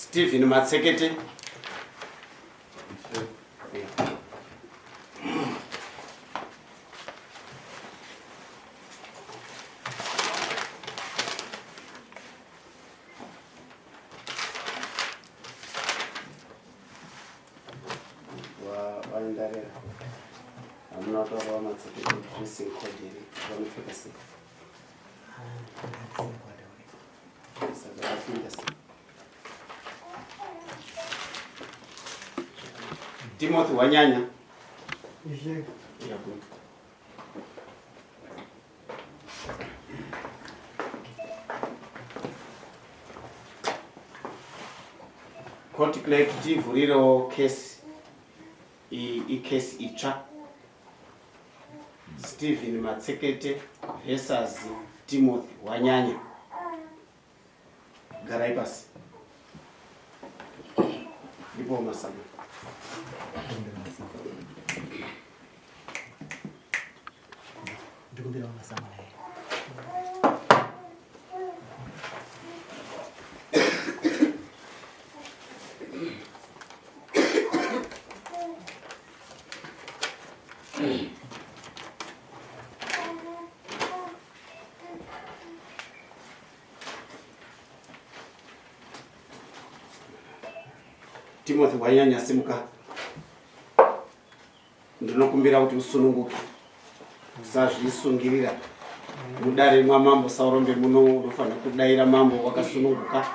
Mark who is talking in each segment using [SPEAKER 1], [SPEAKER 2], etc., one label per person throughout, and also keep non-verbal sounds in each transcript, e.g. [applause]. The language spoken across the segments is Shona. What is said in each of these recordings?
[SPEAKER 1] स्टिफिनमा secretary wanyanya court clerk tivhurirewo kesi ikesi itsva stephen matsekete versus timothy wanyanya wanyanya simuka. Ndinokumbira kuti usununguke. Usazvisungirira. Mudare mwamambo saurombe muno unofanira kudayira mambo wakasununguka.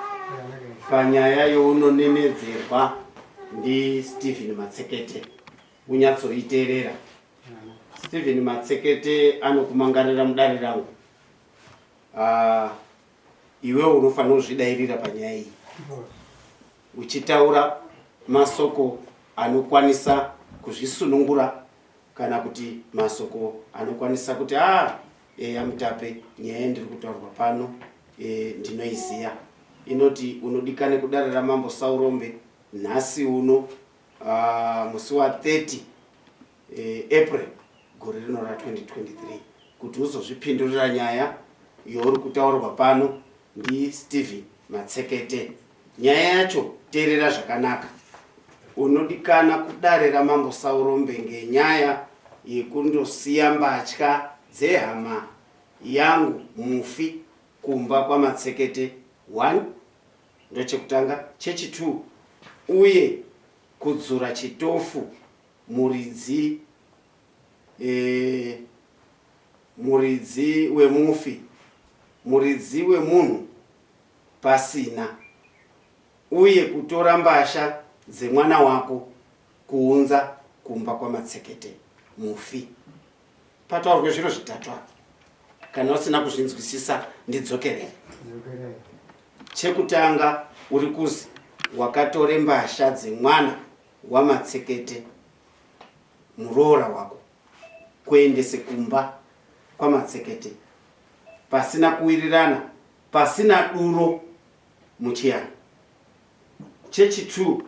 [SPEAKER 1] Panyaya younonenedzerwa ndistephen matsekete unyatsoiteerera. Stephen matsekete anokumangarira mudare rangu. Ah, iwewo unofanira kuzvidayirira panyaya iyi. Uchitaura masoko anokwanisa kuzvisunungura kana kuti masoko anokwanisa kuti a eya mutape nyaya ndiri kutaurwa pano e, ndinoiziya. Inoti unodikane kudare ramambo saurombe nhasi uno uh, musi wa30 e, april gore rino ra2023 kuti uzozvipindurira nyaya youri kutaurwa pano ndistephen matsekete. Nyaya yacho teerera zvakanaka unodikana kudare ramambo saurombe ngenyaya yekundosiya mbatya dzehama yangu mufi kumba kwamatsekete 1 ndochekutanga chechi2 uye kudzura chitofu muridzi e, muridzi wemufi muridzi wemunhu pasina uye kutora mbasha dzemwana wako kuunza kumba kwamatsekete mufi. Pataurwe zviro zvitatu apa. Kana usina kuzvinzwisisa ndidzokerere chekutanga uri kuzi wakatore mbasha dzemwana wamatsekete muroora wako kuendese kumba kwamatsekete pasina kuwirirana pasina duro muchiyana chechi2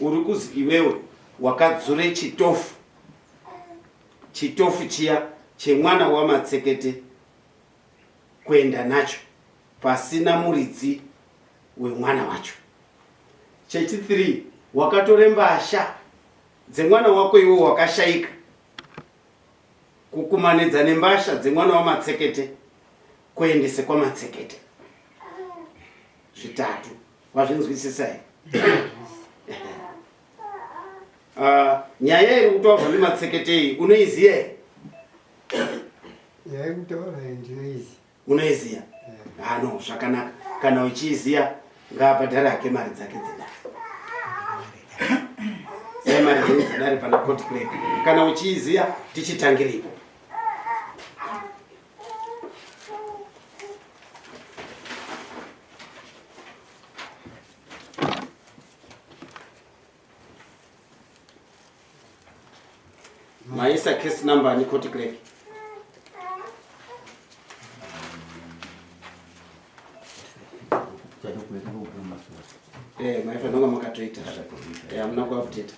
[SPEAKER 1] uri kuzi iwewe wakadzure chitofu. Chitofu chiya chemwana wamatsekete kuenda nacho pasina muridzi wemwana wacho. Chechi3 wakatore mbasha dzemwana wako iwo wakashayika kukumanidza nembasha dzemwana wamatsekete kuendese kwamatsekete zvitatu wazvinzwisisa here [coughs] [coughs] nyaya iri kutaurwa nematsekete iyi unoiziya here?
[SPEAKER 2] Yaikutaura ndinoizi
[SPEAKER 1] unoiziya? Hano zvakanaka. Kana uchiiziya ngaabhadhare hake mari dzake dzedare. Sai mari dzenyu dzedare pana cot clerk? Kana uchiiziya tichitangiripo maisa case number ani cot clerk. Eh, maifa nonga makatoita Eh, hamuna kuapdata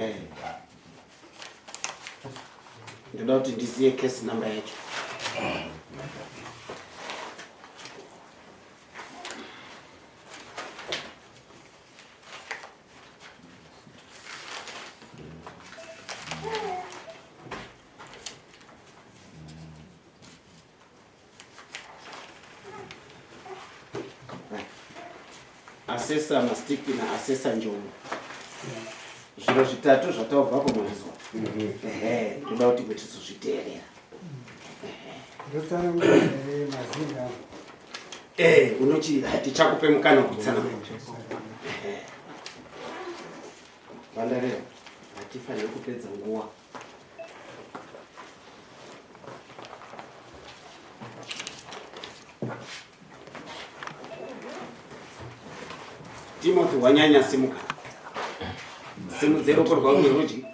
[SPEAKER 1] Eh. ndoda kuti ndiziye case number yacho asesa mastiki naasesa njomo zviro zvitatu zvataubva kumwezwa ehe toda kuti
[SPEAKER 3] mazina
[SPEAKER 1] ee unochi tichakupe mukana wekutsanangura vandareva hatifaniri kupedza nguva timothy wanyanya simuka. Simudze ruoko rwako rwerudyi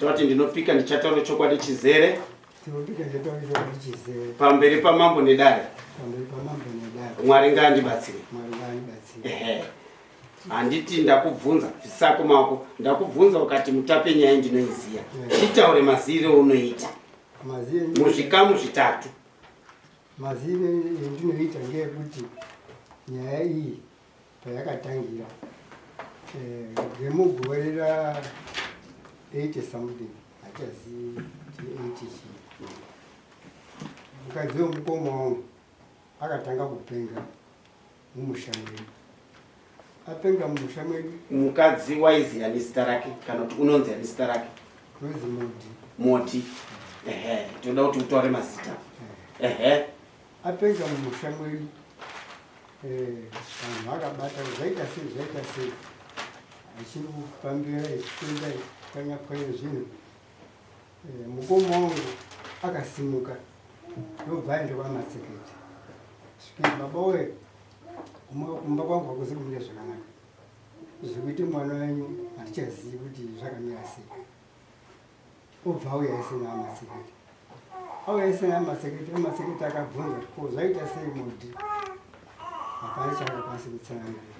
[SPEAKER 1] toti ndinopika ndichataura chokwadi chizere. Pamberi pamambo nedare. Mwari ngaandibatsire handiti ndakubvunza zvisako mako ndakubvunza ukati mutape nyaya ndinoiziya. Chitaure mazivire aunoita
[SPEAKER 3] mazire
[SPEAKER 1] muzvikamu zvitatu.
[SPEAKER 3] Mazire endinoita ngeyekuti nyaya iyi payakatangira eh, remugore ra 80 something hachazii ti 80 chii. Mukadzi wemukoma wangu akatanga kupenga mumusha mwedu. Apenga mumusha mwedu.
[SPEAKER 1] Mukadzi waiziya nezita rake? Kana kuti unonziya nezita rake?
[SPEAKER 3] Rozi modi
[SPEAKER 1] moti. Ehe toda kuti utaure mazita. Ehe.
[SPEAKER 3] Apenga mumusha mwedu. eh, vanhu vakabata zvaita sei zvaita sei. Achiri kufambira echipinda echipwanya pwanya zvinhu. Eh, mukoma wangu akasimuka. Ndobva aenda kwamaseketi svikei baba we kumba kwangu hakuzi kumira zvakanaka. Zvekuti mwana wenyu hatichazivi kuti zvakamira sei. Obva auya isina amaseketi auya isina amaseketi amaseketi akabvunza ko zvaita sei mudi hapana chaakakwanisa kutsanangura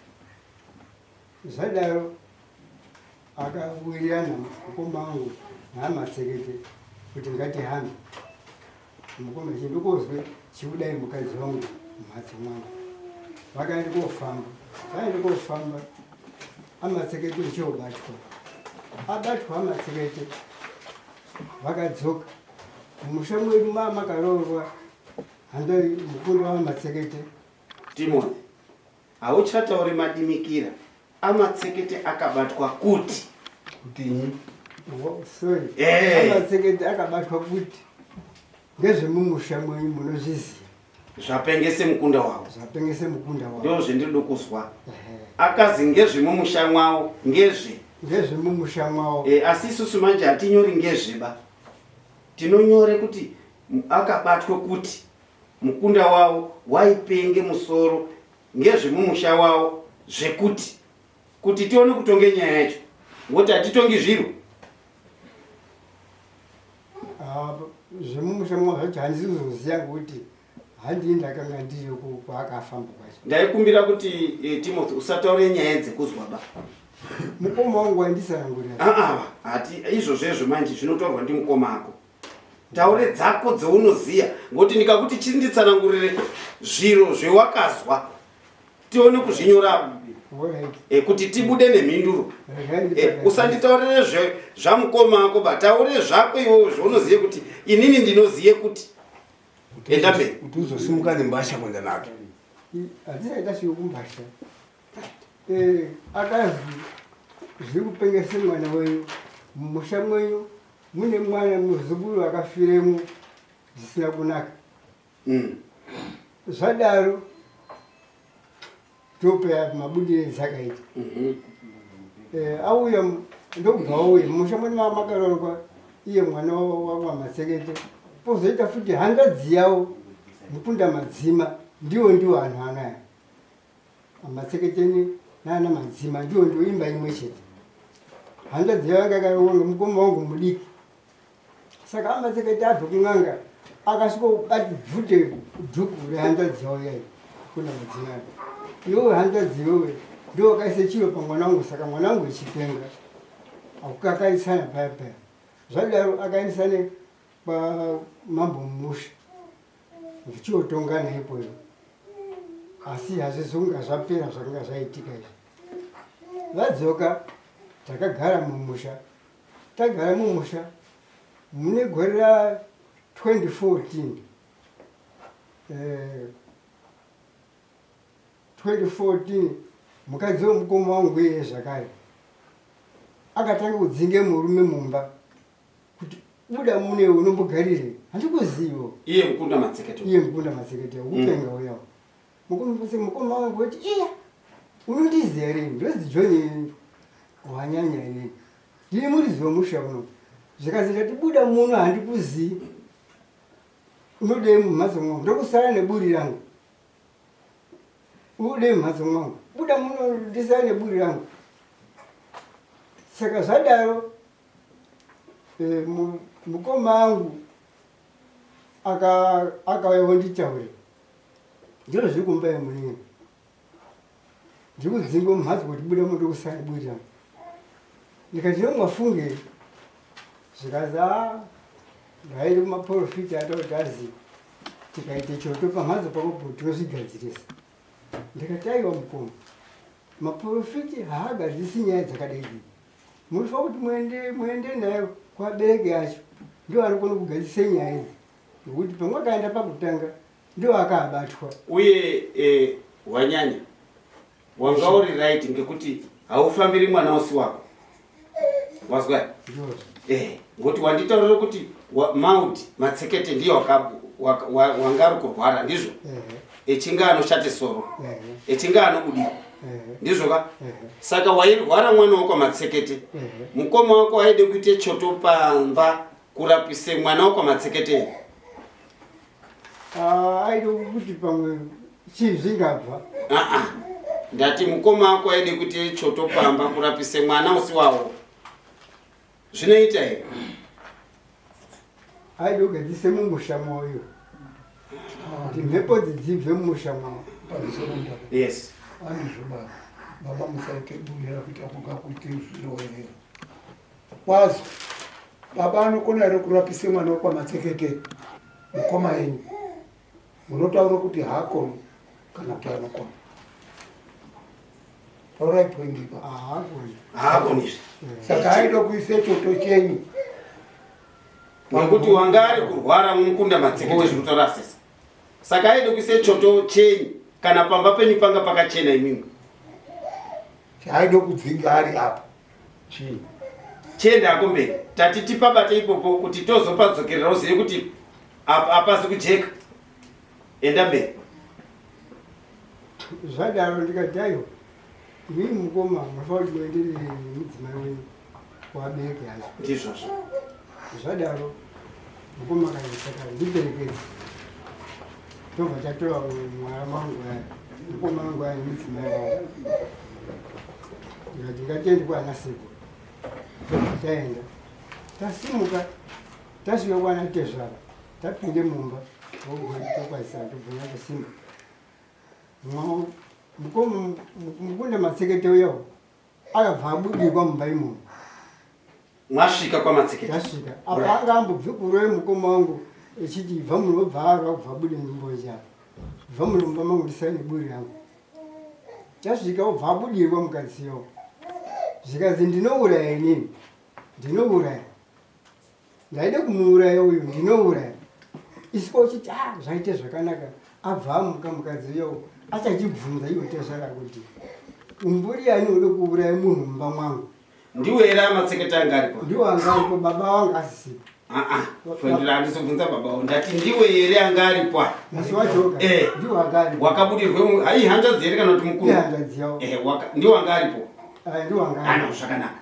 [SPEAKER 3] zvadaro akawirirana mukoma wangu naamasekete kuti ngatihambe. Mukoma chindikozwe chiudai mukadzi wangu mumhatso mwangu. Vakaenda kofamba. Vaenda kofamba amasekete ichiobatwa abatwa amasekete vakadzoka. Mumusha mwedu maa makaroorwa handa mukundo wamasekete
[SPEAKER 1] timothy hauchatauri madimikira amatsekete akabatwa kuti.
[SPEAKER 3] Sorry.
[SPEAKER 1] Eh.
[SPEAKER 3] amasekete akabatwa kuti. Ngezvemumusha mwenyu munozviziva
[SPEAKER 1] zvapengese mukunda wavo.
[SPEAKER 3] Zvapengese mukunda
[SPEAKER 1] ndo
[SPEAKER 3] wavo
[SPEAKER 1] zvendiri kuzwa.
[SPEAKER 3] Ehe.
[SPEAKER 1] akazi ngezvemumusha mwavo ngezve.
[SPEAKER 3] Ngezvemumusha mwavo.
[SPEAKER 1] E, asi isusu manje hatinyori ngezveba tinonyore kuti akabatwe kuti mukunda wavo waipenge musoro ngezvemumusha wavo zvekuti kuti tione kutonge nyaya yacho. Ngokuti hatitongi zviro.
[SPEAKER 3] Ah, zvemumusha mwavo zvacho handisi kuzoziva ngekuti handii ndakanga ku- kwaakafamba kwacho.
[SPEAKER 1] Ndaikumbira kuti e, timothy usataure nyaya dzekuzwaba.
[SPEAKER 3] Mukoma wangu wandisanangurira
[SPEAKER 1] aa hati izvozvezvo manje zvinotorwa ndi mukoma ako taure dzako dzeunoziya. Ngokuti ndikakuti chinditsanangurire zviro zvewakazwa tione kuzvinyorapo
[SPEAKER 3] Alright.
[SPEAKER 1] e, kuti tibude nemhinduro. E, usanditaurire zve- zvamukoma ako ba taure zvako iwowo zvaunoziye kuti inini ndinoziye kuti. Enda mberi.
[SPEAKER 2] kuti uzosimuka nembasha kwenda nato
[SPEAKER 3] hatisaita siyekumbasha akazi zviri kupengese mwana wenyu mumusha mwenyu mune mwana muzukuru akafiremo zvisina kunaka.
[SPEAKER 1] Mm.
[SPEAKER 3] zvadaro topeya mabudire ezakaita
[SPEAKER 1] Mhm.
[SPEAKER 3] Eh, auya ndobva auya mumusha mwene mamakarorwa iye mwana wamasekete. Pozoita futi hanzvadzi yavo mukunda madzima ndiwo ndiwo anhu anaya. Amaseketeni nana madzima ndiwo ndiwo imba imwe chete. Hanzvadzi yavo anga akaronga mukoma wangu mudiki saka amasekete abve kun'anga akasvikobati bvute dhuku rehanzvadzi yavo yayi kuna madzima ake iwewe hanzvadzi iwewe ndo wakaise chiro pamwana wangu saka mwana wangu ichipenga akukakaisana paya paya. Zvadaro akaendesane pamambo mumusha ndichiotongana ipoyo asi hazvizonga zvapera zvakanga zvaitika izvi. Vadzoka takagara mumusha tagara mumusha mune gore ra 2014 eh, 2014 mukadzi wemukoma wangu iye zvakare akatanga kudzinge murume mumba kuti buda mune unombogarire handikuzivo.
[SPEAKER 1] Iye mukunda matsekete
[SPEAKER 3] iye mukunda matsekete upenga uyawo mukoma wangu kuti iya unondiziva rini ndozi john wanyanya inini ndiri muriziva musha uno zvikazita kuti buda muno handikuzii unodei mumhatso mwangu? Ndokusara neburi rangu. Udei mumhatso mwangu? Buda muno ndisara neburi rangu. Saka zvadaro mu- mukoma angu aka- akauyawo nditaure ndiro zviri kumba yemunini ndiri kudzingwa mumhatso kuti buda muno ndokusara neburi rangu. Ndikati nomwafunge zvikazi a ngairi kumaprofita atauti azi tikaite choto pamhatso pakopo tinozvigadzirisa ndikati aiwa mukoma maprofiti haagadzisi nyaya dzakadai idzi. Munofanira kuti muende muende nayo kuvabereki yacho. Ndo anokona kugadzisa nyaya idzi. Nokuti pamwakaenda pakutanga ndo akaabatwa.
[SPEAKER 1] Uye eh, wanyanya wanga uri right ngekuti haufambiri mwana usi wako. Wazwa
[SPEAKER 3] ndozvo
[SPEAKER 1] ngokuti wanditaurira kuti mauti matsekete ndiyo wanga ari kurwara ndizvo echinge anoshate soro. Echinge anobudika
[SPEAKER 3] ehe.
[SPEAKER 1] Ndizvo ka? Saka wairwara mwana wako matsekete mukoma wako aide kuite choto pamba kurapise mwana wako matsekete
[SPEAKER 3] Ah, aide kuti pamwe chii zvingabva
[SPEAKER 1] aa ndati mukoma wako aide kuite choto pamba kurapise mwana usi wawo zvinoita here?
[SPEAKER 3] Aide kugadzise mumusha mwoyo kuti mhepo dzidzibve mumusha mwawo.
[SPEAKER 1] Yes.
[SPEAKER 4] Andizvo baba baba musaite bunira kuti apoka kuite zviroerera kwazi baba anokona here kurapise mwana wekwamatsekete mukoma yenyu munotaura kuti haakoni kana kuti anokona
[SPEAKER 3] haakoni
[SPEAKER 1] haakonizve
[SPEAKER 4] saka aida kuise choto chenyu.
[SPEAKER 1] Nekuti wanga ari kurwara mukunda matsekete zvinotaura sesa saka aide kuise choto chenyu kana pamba penyu panga pakachena imwimwe
[SPEAKER 4] chaaida kudzinga ari apa.
[SPEAKER 3] Chii?
[SPEAKER 1] Chiende ako mberi. Tati tipabate ipopo kuti tozopadzokerera uzive kuti apa- hapasi kujeka. Enda mberi.
[SPEAKER 3] Zvadaro ndikati aiwa mii mukoma kuti muenderere nemudzimai wenyu kuvabereki yacho
[SPEAKER 1] ndizvozvo
[SPEAKER 3] zvadaro mukoma kaiti saka ndiperekedze tobva tatora mwara mangu aya mukoma wangu aya nemudzimai wavo ndikati ngatiende kuana seko tobva taenda tasimuka tasvika kuana tezvara tapinde mumba tokwaisana tobvunya kusimba Mwa- mukoma mukunda matsekete uyawo akabva abudikwa mumba imomo
[SPEAKER 1] mwasvika kwamatsekete
[SPEAKER 3] tasvika apa anga ambobve kuroye mukoma wangu echiti bva munobvarwa kubva bude nyimboja bva munomba mangu ndisaine buri yangu tasvika obva abudirwa mukadziyo zvikazi ndinouraya inini? Ndinouraya ndaide kumuuraya uyu ndinouraya isiko uchiti a zvaite zvakanaka abva amuka mukadziyo achachibvunza iwe tezvara kuti umburi ani ude kuuraya munhu mumba mwangu?
[SPEAKER 1] Ndiwe here amatsekete anga aripo?
[SPEAKER 3] Ndiwo angaripo baba wangu asisipo.
[SPEAKER 1] Aa fendera handizobvunza babawo ndati ndiwe here anga aripo? Eh. wakabudirwe hai hanzvadzi here kana kuti mukuru? Eh, ndiwo anga aripo?
[SPEAKER 3] Ah,
[SPEAKER 1] ano
[SPEAKER 3] angaripo
[SPEAKER 1] zvakanaka.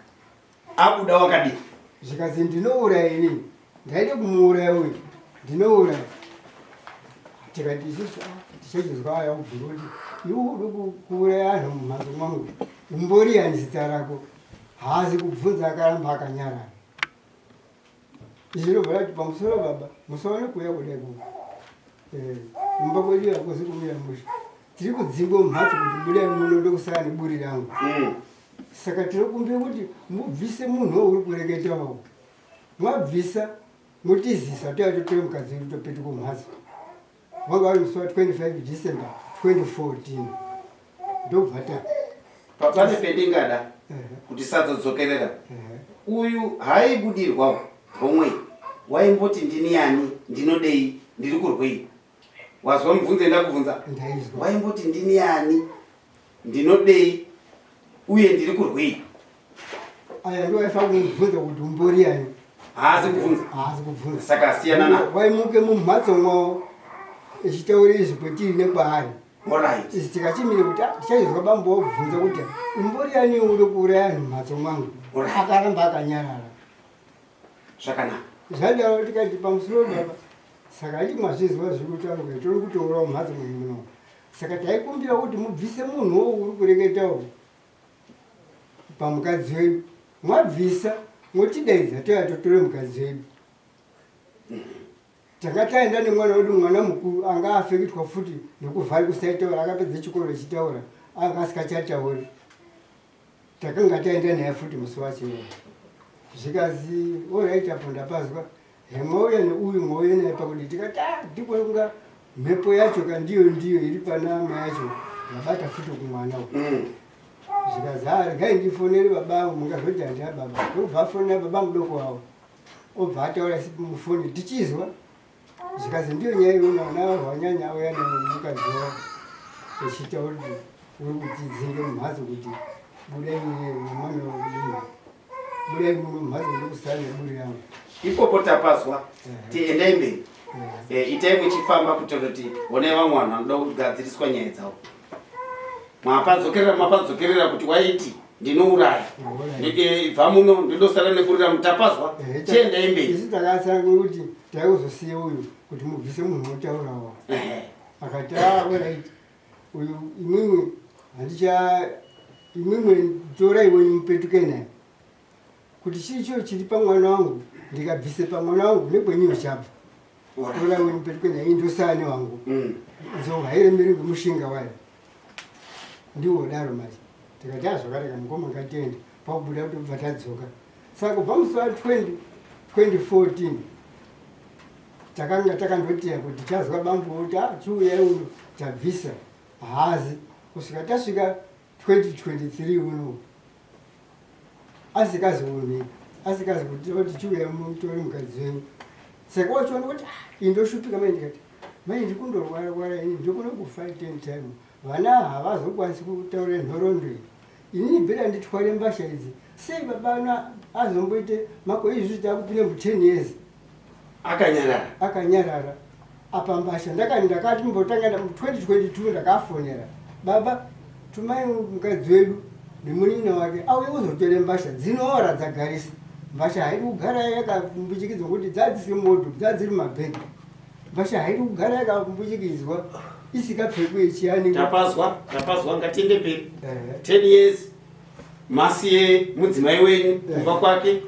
[SPEAKER 1] Abuda wakadii?
[SPEAKER 3] Zvikazi ndinouraya inini? Ndaide kumuuraya uyu. Ndinouraya tikati isusu tichachizwa aya kuti iwe uri ku- kuuraya anhu mumhatso mwangu. Umbori yani zita rako? Haasi kubvunza akaramba akanyarara. Zvinobva kuti pamusoro baba musaone kuuya kudai kuku kumba kwedu yakosi kumira musha. Tiri kudzingwa mumhatso kuti budai muno ndokusara neburi rangu.
[SPEAKER 1] Mm.
[SPEAKER 3] saka tinokumbira kuti mubvise munhu wauri kureketawo mwabvisa mutizisa toya totore mukadzi wedu topetuka kumhatso wanga vari musi wa25 december 2014 ndobva ta
[SPEAKER 1] Pa- pane pendingada kuti sadzodzokerera uyu haibudirwawo homwe. Waimboti ndini yani? Ndinodei? Ndiri kurwei? Wazwa mubvunzo enda kubvunza
[SPEAKER 3] ndaizwa.
[SPEAKER 1] Waimboti ndini yani? Ndinodei? Uye ndiri kurwei?
[SPEAKER 3] Aya ndo waifa kumubvunza kuti
[SPEAKER 1] haasi kubvunza.
[SPEAKER 3] Haasi kubvunza.
[SPEAKER 1] Saka asiyana na?
[SPEAKER 3] Waimuke mumhatso mwavo echitaura izvi kwetiri nekwaari.
[SPEAKER 1] Orit
[SPEAKER 3] tikachimire kuti "Ah, tichaizwa bambo wobvunza kuti umboriani uri kuuraya anhu mumhatso mwangu? Akaramba akanyarara.
[SPEAKER 1] Zvakanaka.
[SPEAKER 3] Zvadaro tikati pamusoro baba saka andi mwazvizwa zviri kutaurwa tori kutourawo mhatso mwenyu muno. Saka taikumbira kuti mubvise munhuwo uri kureketawo pamukadzi wenyu mwabvisa motidaidza toya totore mukadzi wedu tanga taenda nemwana wedu mwana mukuru anga afeketwa futi nekuvhari kusaitaura akapedza chikoro echitaura anga asikachatauri. Takanga taenda naye futi musi wacho. Zvikazi orit apo ndapazwa hemwauya neuyu mwauya naye pakuti tikati "Ah, ndiko kunga mhepo yacho kandiyo ndiyo iri panama yacho ndabata futi kumwana uyu
[SPEAKER 1] Mm.
[SPEAKER 3] zvikazi "Ah, regai ndifonere babangu mungazoti handia baba. Ndobva afonera baba mudoko wavo obva ataura mufoni tichizwa zvikazi ndiyo nyaya iona vana wanyanya auya nemukadzi wavo echitaura kuti uri kutidzinge mumhatso kuti budai nemwana wedini budai muno mumhatso uri kusara neburi yangu
[SPEAKER 1] ipopo tapazwa
[SPEAKER 3] Mhm.
[SPEAKER 1] tiendai mberi
[SPEAKER 3] Eh,
[SPEAKER 1] Eh, itai muchifamba kuitira kuti honai vamwe vanhu vanoda kugadziriswa nyaya dzavo mwapadzokerera mwapadzokerera kuti waiti ndinouraya.
[SPEAKER 3] Alright.
[SPEAKER 1] Eh, bva muno ndindosara nekurira mutapazwa
[SPEAKER 3] eh,
[SPEAKER 1] tiendai mberi?
[SPEAKER 3] isu takasanga kuti taikuzosiya uyu kuti mubvise munhu unotaurawo akati aorit uyu imwimwe handicha imwimwe torai wenyu mupetuke naye. Kuti chii chio chiri pamwana wangu? Ndikabvise pamwana wangu nekwenyuyo chabva torai wenyu mupetuke naye indosane wangu.
[SPEAKER 1] Mm.
[SPEAKER 3] nzou hairemeri ngemushinga wayo. Ndiwo daro manje tikati azvakareka mukoma ngatende pakubuda kuti ubva tadzoka. Saka kubva musi wa 20 2014 takanga takandotiya kuti tazwa bambo kuti a chiuyai uno tabvisa hazi. Kusvika tasvika 2023 uno asikazioni asikazi kuti chiuyai mutori mukadzi wenyu. Saka wachiona kuti "Ah, indoshupika mai ndikati mai ndikundorwara ini ndikuna kufa ten time. Vana havazokwanisi kutaura nhorondo iyi inini bhera nditware mbasha idzi sei babana azomboite makore izvi takupinda mu 10 years
[SPEAKER 1] akanyarara.
[SPEAKER 3] Akanyarara. Apa mbasha ndakati ndakati mbotanga mu2022 ndakafonera. Baba tumai mukadzi wedu nemunina wake auye uzotore mbasha dzinoora dzagarisa. Mbasha haidi kugara yakambuchikidzwa kuti dzadzisi moto dzadziri mabhegi. Mbasha haidi kugara yakambuchikidzwa isikapfekwe ichiyani
[SPEAKER 1] tapazwa tapazwa ngatiende mberi. 10 years masiye mudzimai wenyu kumba kwake.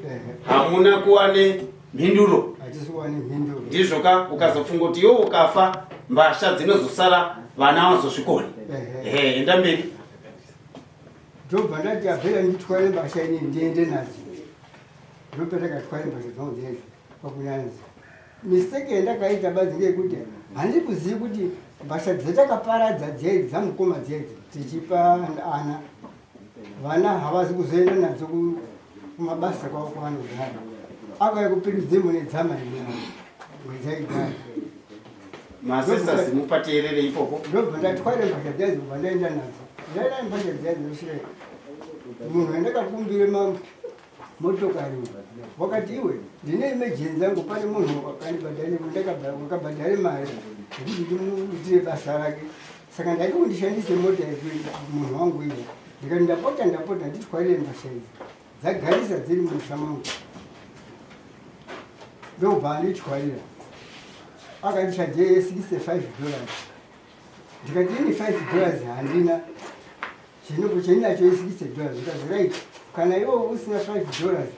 [SPEAKER 1] Hamuna kuwane mhinduro.
[SPEAKER 3] Hatisiwane mhinduro.
[SPEAKER 1] Ndizvo ka ukazofunga kuti iwo ukafa mbasha dzinozosara vana vazozvikoni
[SPEAKER 3] Ehe.
[SPEAKER 1] enda mberi.
[SPEAKER 3] Ndobva ndati abhera nditware mbasha ini ndiende nadzo. Ndopatakatware mbasha dzangu dzedzi pakunyanzi mistake yandakaita badzi ngeyekuti handiri kuzivi kuti mbasha dzetakaparadza dzedzi dzamukoma dzedzi tichipa ana. Vana havazi kuzoenda nadzo ku- kumabasa kwavo kwavanogara. Akauya kupiridze mune dzama mwedzaigara
[SPEAKER 1] masisters mupateerere ipopo
[SPEAKER 3] ndobva ndatware mbasha dzedzi kubva ndaenda nadzo. Ndaenda mbasha dzedzi nosvika munhu wandakakumbire ma- motokari wakati iwe ndine emergency yangu pane munhu wakabhadhare mari. Yekuti ndimuitire basa rake. Saka ndati kundishandise mota munhu wangu iye ndikati ndapota ndapota nditwarire mbasha idzi. Dzagarisa dziri musha mangu. Ndobva anditwarira akandishaje 65 dollars. Ndikati ini 5 dollars handina. Chinhu chendinacho 60 dollars. Ndikazi right kana iwo usina 5 dollars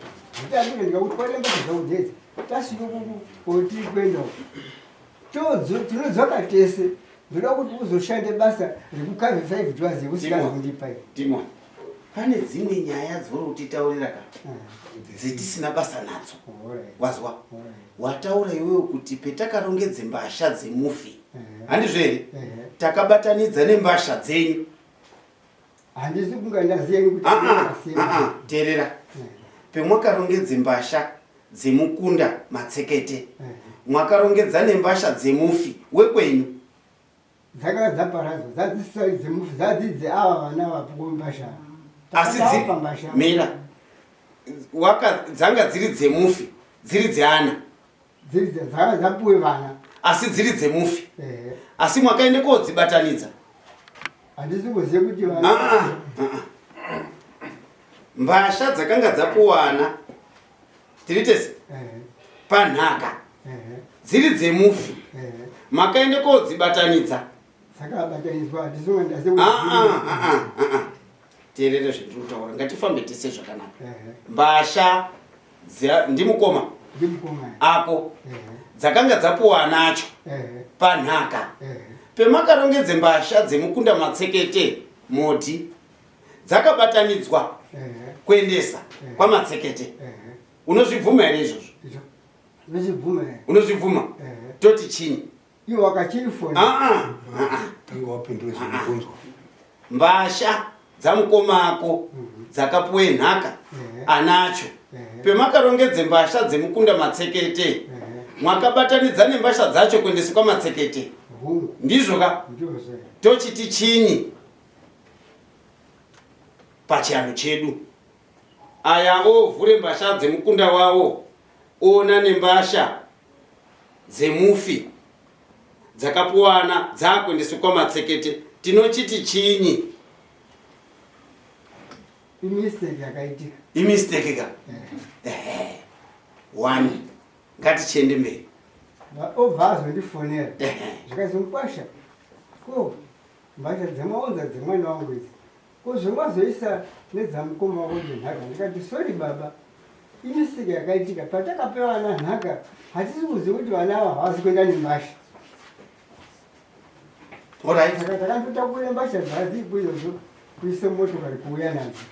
[SPEAKER 3] nditandika ndikakutware mbasha dzangu dzedzi tasvike uko. Todzo- tinodzoka tese ndoda kuti uzoshande basa rekukave 5 dollars yekusingazondipai
[SPEAKER 1] timon pane dzimwe nyaya dzori kutitaurira ka dzetisina basa nadzo. Wazwa? wataura iwewe kuti petakarongedze mbasha dzemufi. Handizvo here takabatanidza nembasha dzenyu
[SPEAKER 3] handisi kunga ndaziyeni kuti
[SPEAKER 1] Ah, ah, ah, teerera. Pemwakarongedze mbasha dzemukunda matsekete
[SPEAKER 3] Eh,
[SPEAKER 1] mwakarongedza nembasha dzemufi wekwenyu?
[SPEAKER 3] Dzakanga dzadzisai dzemufi dzadzidze ava vana vapumbasha
[SPEAKER 1] asi mira waka dzanga dziri dzemufi dziri dzeana?
[SPEAKER 3] Dzakanga dzapuwe vana.
[SPEAKER 1] Asi dziri dzemufi.
[SPEAKER 3] Ehe.
[SPEAKER 1] asi mwakaende kodzibatanidza
[SPEAKER 3] handisi kuzive kuti
[SPEAKER 1] Ah,
[SPEAKER 3] vana
[SPEAKER 1] ah, ah. mbasha dzakanga dzapuwana tiritese
[SPEAKER 3] Ehe,
[SPEAKER 1] panhaka. Dziri dzemufi makaende kodzibatanidza.
[SPEAKER 3] Dzakabatanidzwa handisi kunge ndase
[SPEAKER 1] Ah, ah, ah, ah, ah. teerere zvendiri kutaura ngatifambe tese zvakanaka. Mbasha ndimukoma ako. Dzakanga dzapuwa nacho. Panhaka. Pemakarongedze mbasha dzemukunda matsekete moti dzakabatanidzwa kuendesa kwamatsekete unozvibvuma here izvozvo? Unozvibvuma toti chini?
[SPEAKER 3] Iwo wakachirifoni
[SPEAKER 1] Ah, ah, ah, ah.
[SPEAKER 2] tanga wapindura zvinobvunzwa
[SPEAKER 1] mbasha dzamukomako dzakapuwe nhaka anacho pemakarongedze mbasha dzemukunda matsekete. Mwakabatanidza nembasha dzacho kuendesa kwamatsekete ndizvo ka? Tochiti chinyi pachiano chedu. Aya ovhure mbasha dzemukunda wavo ona nembasha dzemufi dzakapuwana dzakuendeswa kwamatsekete. Tinochiti chinyi
[SPEAKER 3] imistake yakaitika.
[SPEAKER 1] Imistake ka.
[SPEAKER 3] Ehe.
[SPEAKER 1] one. Ngatichiende mberi
[SPEAKER 3] obva azondifonera
[SPEAKER 1] Ehe.
[SPEAKER 3] zvikazomukwasha ko mbasha dzamaunza dzemwana wangu idzi. Ko zvemazoisa nedzamukoma wako nhenhaka ndikati sori baba. Imistake yakaitika. Patakape vana nhaka hatisi kuziva kuti vana ava havasi kuenda nembasha saka takandotakure mbasha dzadzipo izvozvo kuise motokari kuuya nadzo.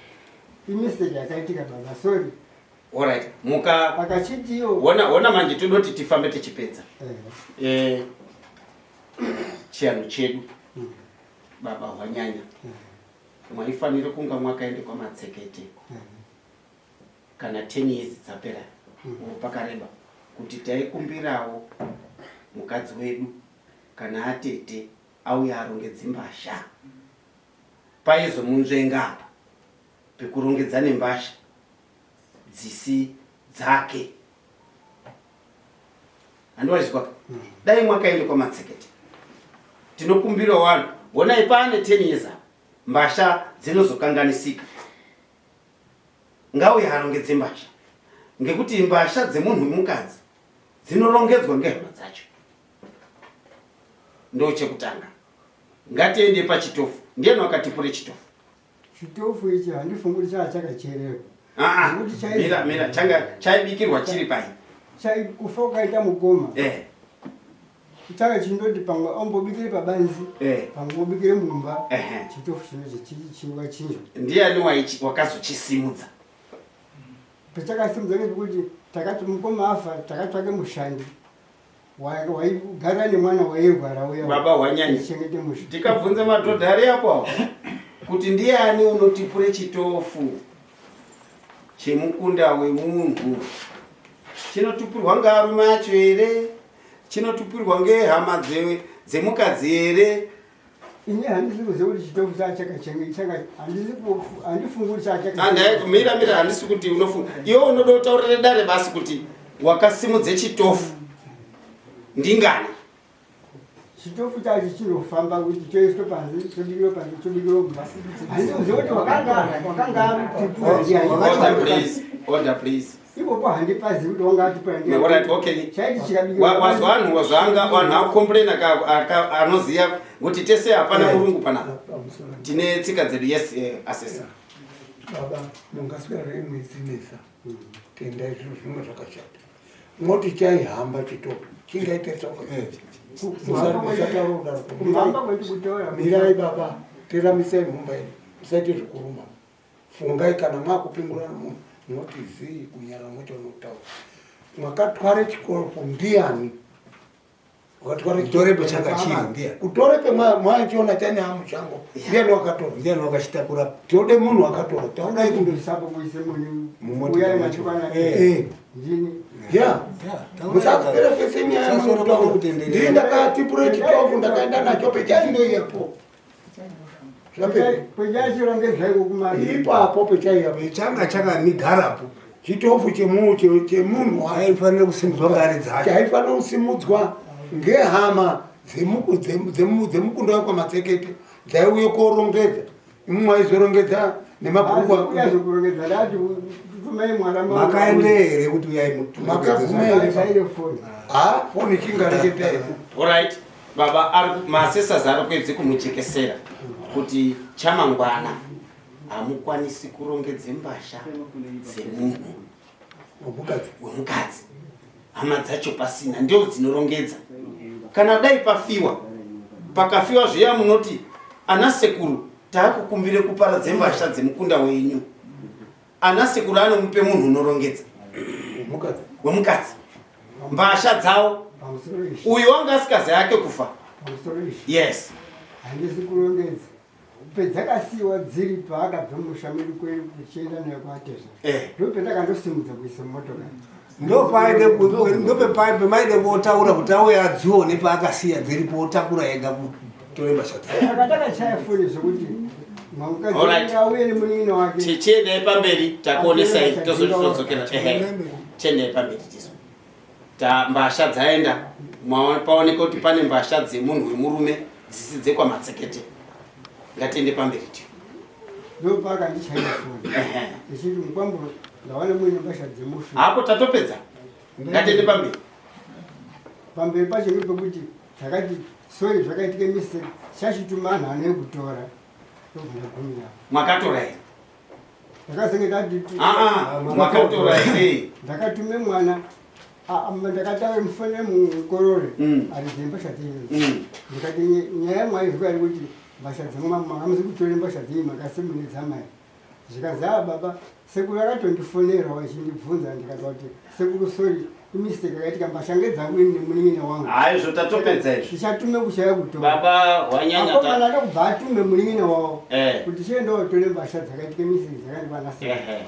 [SPEAKER 3] Imistake yakaitika baba. Sori
[SPEAKER 1] alright muka.
[SPEAKER 3] Akachitiyo
[SPEAKER 1] ona ona manje todoti tifambe tichipedza.
[SPEAKER 3] Eh,
[SPEAKER 1] Eh, chiano chedu.
[SPEAKER 3] Mm,
[SPEAKER 1] baba hwanyanya.
[SPEAKER 3] Eh,
[SPEAKER 1] mwaifanire kunga mwakaende kwamatsekete
[SPEAKER 3] eh,
[SPEAKER 1] kana 10 years dzapera.
[SPEAKER 3] Mm.
[SPEAKER 1] pakareba. Kuti taikumbirawo mukadzi wedu kana atete auya arongedze mbasha paizomunzvenga apa. Pekurongedza nembasha dzisi dzake. Handiwazvizwa
[SPEAKER 3] mm.
[SPEAKER 1] dai mwakaende kwamatsekete tinokumbira vanhu. Honai paane 10 years apa mbasha dzinozokanganisika. Ngauye arongedze mbasha. Ngekuti mbasha dzemunhu wemukadzi dzinorongedzwa ngehama dzacho. Ndo chekutanga. Ngatiende pachitofu. Ndiani wakatipure chitofu?
[SPEAKER 3] Chitofu ichi handifunguri chaa chakachererwa
[SPEAKER 1] Ah, ah, mira mira changa chaibikirwa chiri pai
[SPEAKER 3] chai kufa ukaita mukoma.
[SPEAKER 1] Eh.
[SPEAKER 3] Changa chindoti pamwe ombobikire pabanzi
[SPEAKER 1] eh.
[SPEAKER 3] pamwe obikire mumba chitofu chinochi chichiwa chinjo
[SPEAKER 1] ndiani wakazochisimudza.
[SPEAKER 3] Pachakasimudza ngepekuti takati mukoma afa takatsvake mushandi wa- waigara nemwana wairwara uya
[SPEAKER 1] baba hwanyanya
[SPEAKER 3] chengete musha
[SPEAKER 1] tikabvunze madhodha ari apo kuti ndiani unotipure chitofu chemukunda wemunhu. Chinotupirwa ngearume acho here chinotupirwa ngehama dze- dzemukadzi here
[SPEAKER 3] ini handisi kuziva kuti chitofu chaa chakachenge chaka handisi kufu- handifunguri chaa
[SPEAKER 1] andai mira handisi kuti unofunga iwe unoda kutaurire dare basi kuti wakasimudze chitofu. Ndingani
[SPEAKER 3] chitofu chacho chinofamba kuti choiswe panze chobikirwa panze chobikirwa mumba handisi kuziva kuti wakanga wakanga
[SPEAKER 1] order please. order please.
[SPEAKER 3] Ipopo handipazi kuti wanga atipura
[SPEAKER 1] Alright, okay.
[SPEAKER 3] chaiti
[SPEAKER 1] Wa-
[SPEAKER 3] chikabikirwa
[SPEAKER 1] wazwa vanhu akomplain anoziva kuti tese hapana murungu panapa tine tsika dzedu yes eh, asesa
[SPEAKER 4] baba mungaswera imwezinesa tenda izvo zvimwe zvakashata. Moti chaihamba chitoko chingaite
[SPEAKER 3] kutora
[SPEAKER 4] mirai baba teramisai mumba ino musaite zvekuruma fungai kana mwakupingurana munhu munoti zii kunyara mwacho unotaura mwakatware chikoropo ndiani
[SPEAKER 2] Utore pechanga chiri, ndiye.
[SPEAKER 4] utore pemwachiona chanyaya mushango ndiani wakatora
[SPEAKER 2] ndiani wakachitakura
[SPEAKER 4] tode munhu wakatora. Taudai kundo
[SPEAKER 3] ndosaba kuise munyu.
[SPEAKER 2] Mumoti
[SPEAKER 3] uyai
[SPEAKER 2] macho.
[SPEAKER 3] machikwana
[SPEAKER 2] Eh.
[SPEAKER 3] ndini.
[SPEAKER 4] Ya. Musapera pese nyaya
[SPEAKER 2] Sasora
[SPEAKER 4] mutaura
[SPEAKER 2] pakutenderera.
[SPEAKER 4] ndii ndakatipure chitofu ndakaenda nacho pechaindo zvapera
[SPEAKER 3] kwejachiro ngezvaiko kumari
[SPEAKER 4] ipapo pechaiya
[SPEAKER 2] changa chakamigarapo
[SPEAKER 4] chitofu chemu- che- chemunhu
[SPEAKER 2] aifanira kusimudzwa ngari dzacho
[SPEAKER 4] chaifanira kusimudzwa ngehama dzemu- dzemu- dzemu- dzemukunda wekwamatsekete dzaiuye korongedza imwe maizorongedza nemabhuku
[SPEAKER 3] kuyazokurongedza ndati tumai mwana
[SPEAKER 2] makaende here kuti uyai
[SPEAKER 4] Makaguma here.
[SPEAKER 3] foni.
[SPEAKER 4] Ha? Foni chingareketai
[SPEAKER 1] oright baba ari masesas ari kuedze kumuchekesera kuti chamangwana hamukwanisi kurongedze mbasha dzemunhu
[SPEAKER 4] wemukadzi.
[SPEAKER 1] wemukadzi. Hama dzacho pasina ndio dzinorongedza kana dai pafiwa pakafiwa zviya munoti ana sekuru taakukumbire kuparadze mbasha dzemukunda wenyu. Ana sekuru anomupe munhu unorongedza
[SPEAKER 4] wemukadzi.
[SPEAKER 1] mbasha dzawo uyu wanga asikazi yake kufa. Yes.
[SPEAKER 3] Handisi kurongedza. Pedzakasiyiwa dziri paakabva musha medu kwedu kuchienda nayo kuateza
[SPEAKER 1] eh.
[SPEAKER 3] ndo pendakandosimudza kuisa mumotokari
[SPEAKER 2] ndopepemaide kotaura kuti auye adzione paakasiya dziripo otakura ega kutore mbasha dzacho
[SPEAKER 3] akatakachaya foni zvokuti auye nemunino wake.
[SPEAKER 1] Tichiendei pamberi? Takuonesai tozodzokera ehe. Tiendei pamberi tizo ta mbasha dzaenda. Mwa- paoneka kuti pane mbasha dzemunhu wemurume dzisi dzekwamatsekete ngatiende pamberi tiyo
[SPEAKER 3] ndo paakandichaira foni ichiti mukwamburo ndawana muine mbasha dzemufi.
[SPEAKER 1] Hapo tatopedza? Ngatiende pamberi.
[SPEAKER 3] Pamberi pacho ndopekuti takati sori zvakaitike mistake chachituma anhu ane kutora. Tobvira gumira
[SPEAKER 1] mwakatora here
[SPEAKER 3] ndakazenge tati
[SPEAKER 1] aa mwakatora. here [laughs]
[SPEAKER 3] ndakatume mwana ndakataure mufane mukorore.
[SPEAKER 1] Mm.
[SPEAKER 3] ari dzembasha dzenyu. Ndikati nyaya mwaizwa ari kuti mbasha dzemwe makamuzi kutore mbasha dzenyu makasimunedzamai zvikazi a baba sekuru akatondifonera wachindibvunza ndikati kuti sekuru sori imistake yakaitika mbasha ngedzangu nemunin'ina wangu.
[SPEAKER 1] Haizvo tatopedza izvi.
[SPEAKER 3] Tichatume kuchaya kutora
[SPEAKER 1] baba hwanyanya
[SPEAKER 3] akomana ndokubva atume munin'ina wavo
[SPEAKER 1] Eh.
[SPEAKER 3] kuti chiendaotore mbasha dzakaitike mistake dzakandikwanasea
[SPEAKER 1] Ehe.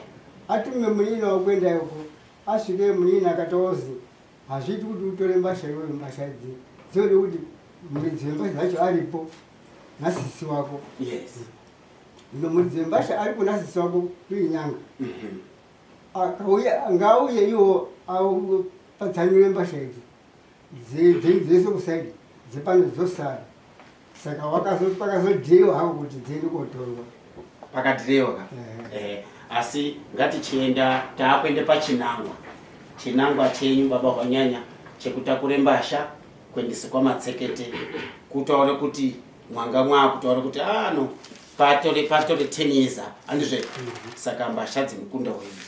[SPEAKER 3] atume munyina wakwenda uko asvike munyina akataozi hazviti kuti utore mbasha iweyo mbasha idzi. Dzinode kuti muridzi wembasha dzacho aripo nasisi wako.
[SPEAKER 1] Yes
[SPEAKER 3] wembasha aripo nasisi wako kuinyanga.
[SPEAKER 1] Mhm.
[SPEAKER 3] akauya ngauye iwo patsanure mbasha idzi. Dze- dze- dzese kusaidi dzepano dzosara. Saka pakazodhiwa hako kuti dziende kotorwa.
[SPEAKER 1] Pakadhirewa ka? Eh, asi ngatichienda taakuende pachinangwa. Chinangwa chenyu baba hwanyanya chekutakure mbasha kuendese kwamatsekete kutaure kuti mwanga mwakutaura kuti ano patore patore 10 years apa handizve saka mbasha dzemukunda wenyu.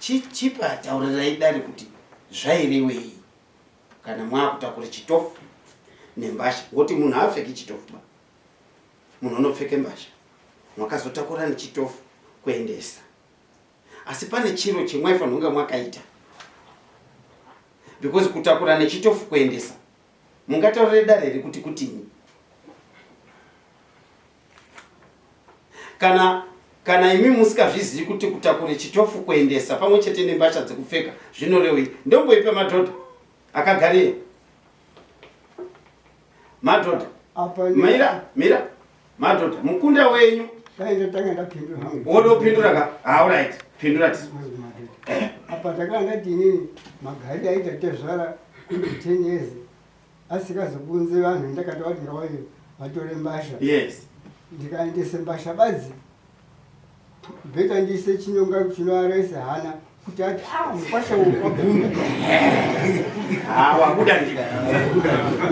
[SPEAKER 1] Chi- chipa taurirai dare kuti zvairewei kana mwakutakure chitofu nembasha? Ngoti munhu haapfeki chitofu ba. Munhu unopfeke mbasha. Mwakazotakura nechitofu kuendesa. Asi pane chiro chemwaifanira kunge mwakaita. Because kutakura nechitofu kuendesa mungataurire dare here kuti kutini kana kana imi musikazvizivi kuti kutakure chitofu kuendesa pamwe chete nembasha dzekupfeka zvinorewei ndomboipe madhodha akagareyo madhodha. Mira mira. Madhodha mukunda wenyu.
[SPEAKER 3] Hangu.
[SPEAKER 1] Wodopindura ka? Auright pindura tisi
[SPEAKER 3] apa takanga tinini magari aita tezvara kunge 10 years asikazobunze vanhu ndakati vati ngavayo vatore mbasha.
[SPEAKER 1] Yes
[SPEAKER 3] ndikaendese mbasha badzi bheta ndiise chinyonga chinoarese hana kuti ati "Ah, mukwasha wagumbuka
[SPEAKER 1] Ah, wabuda ndi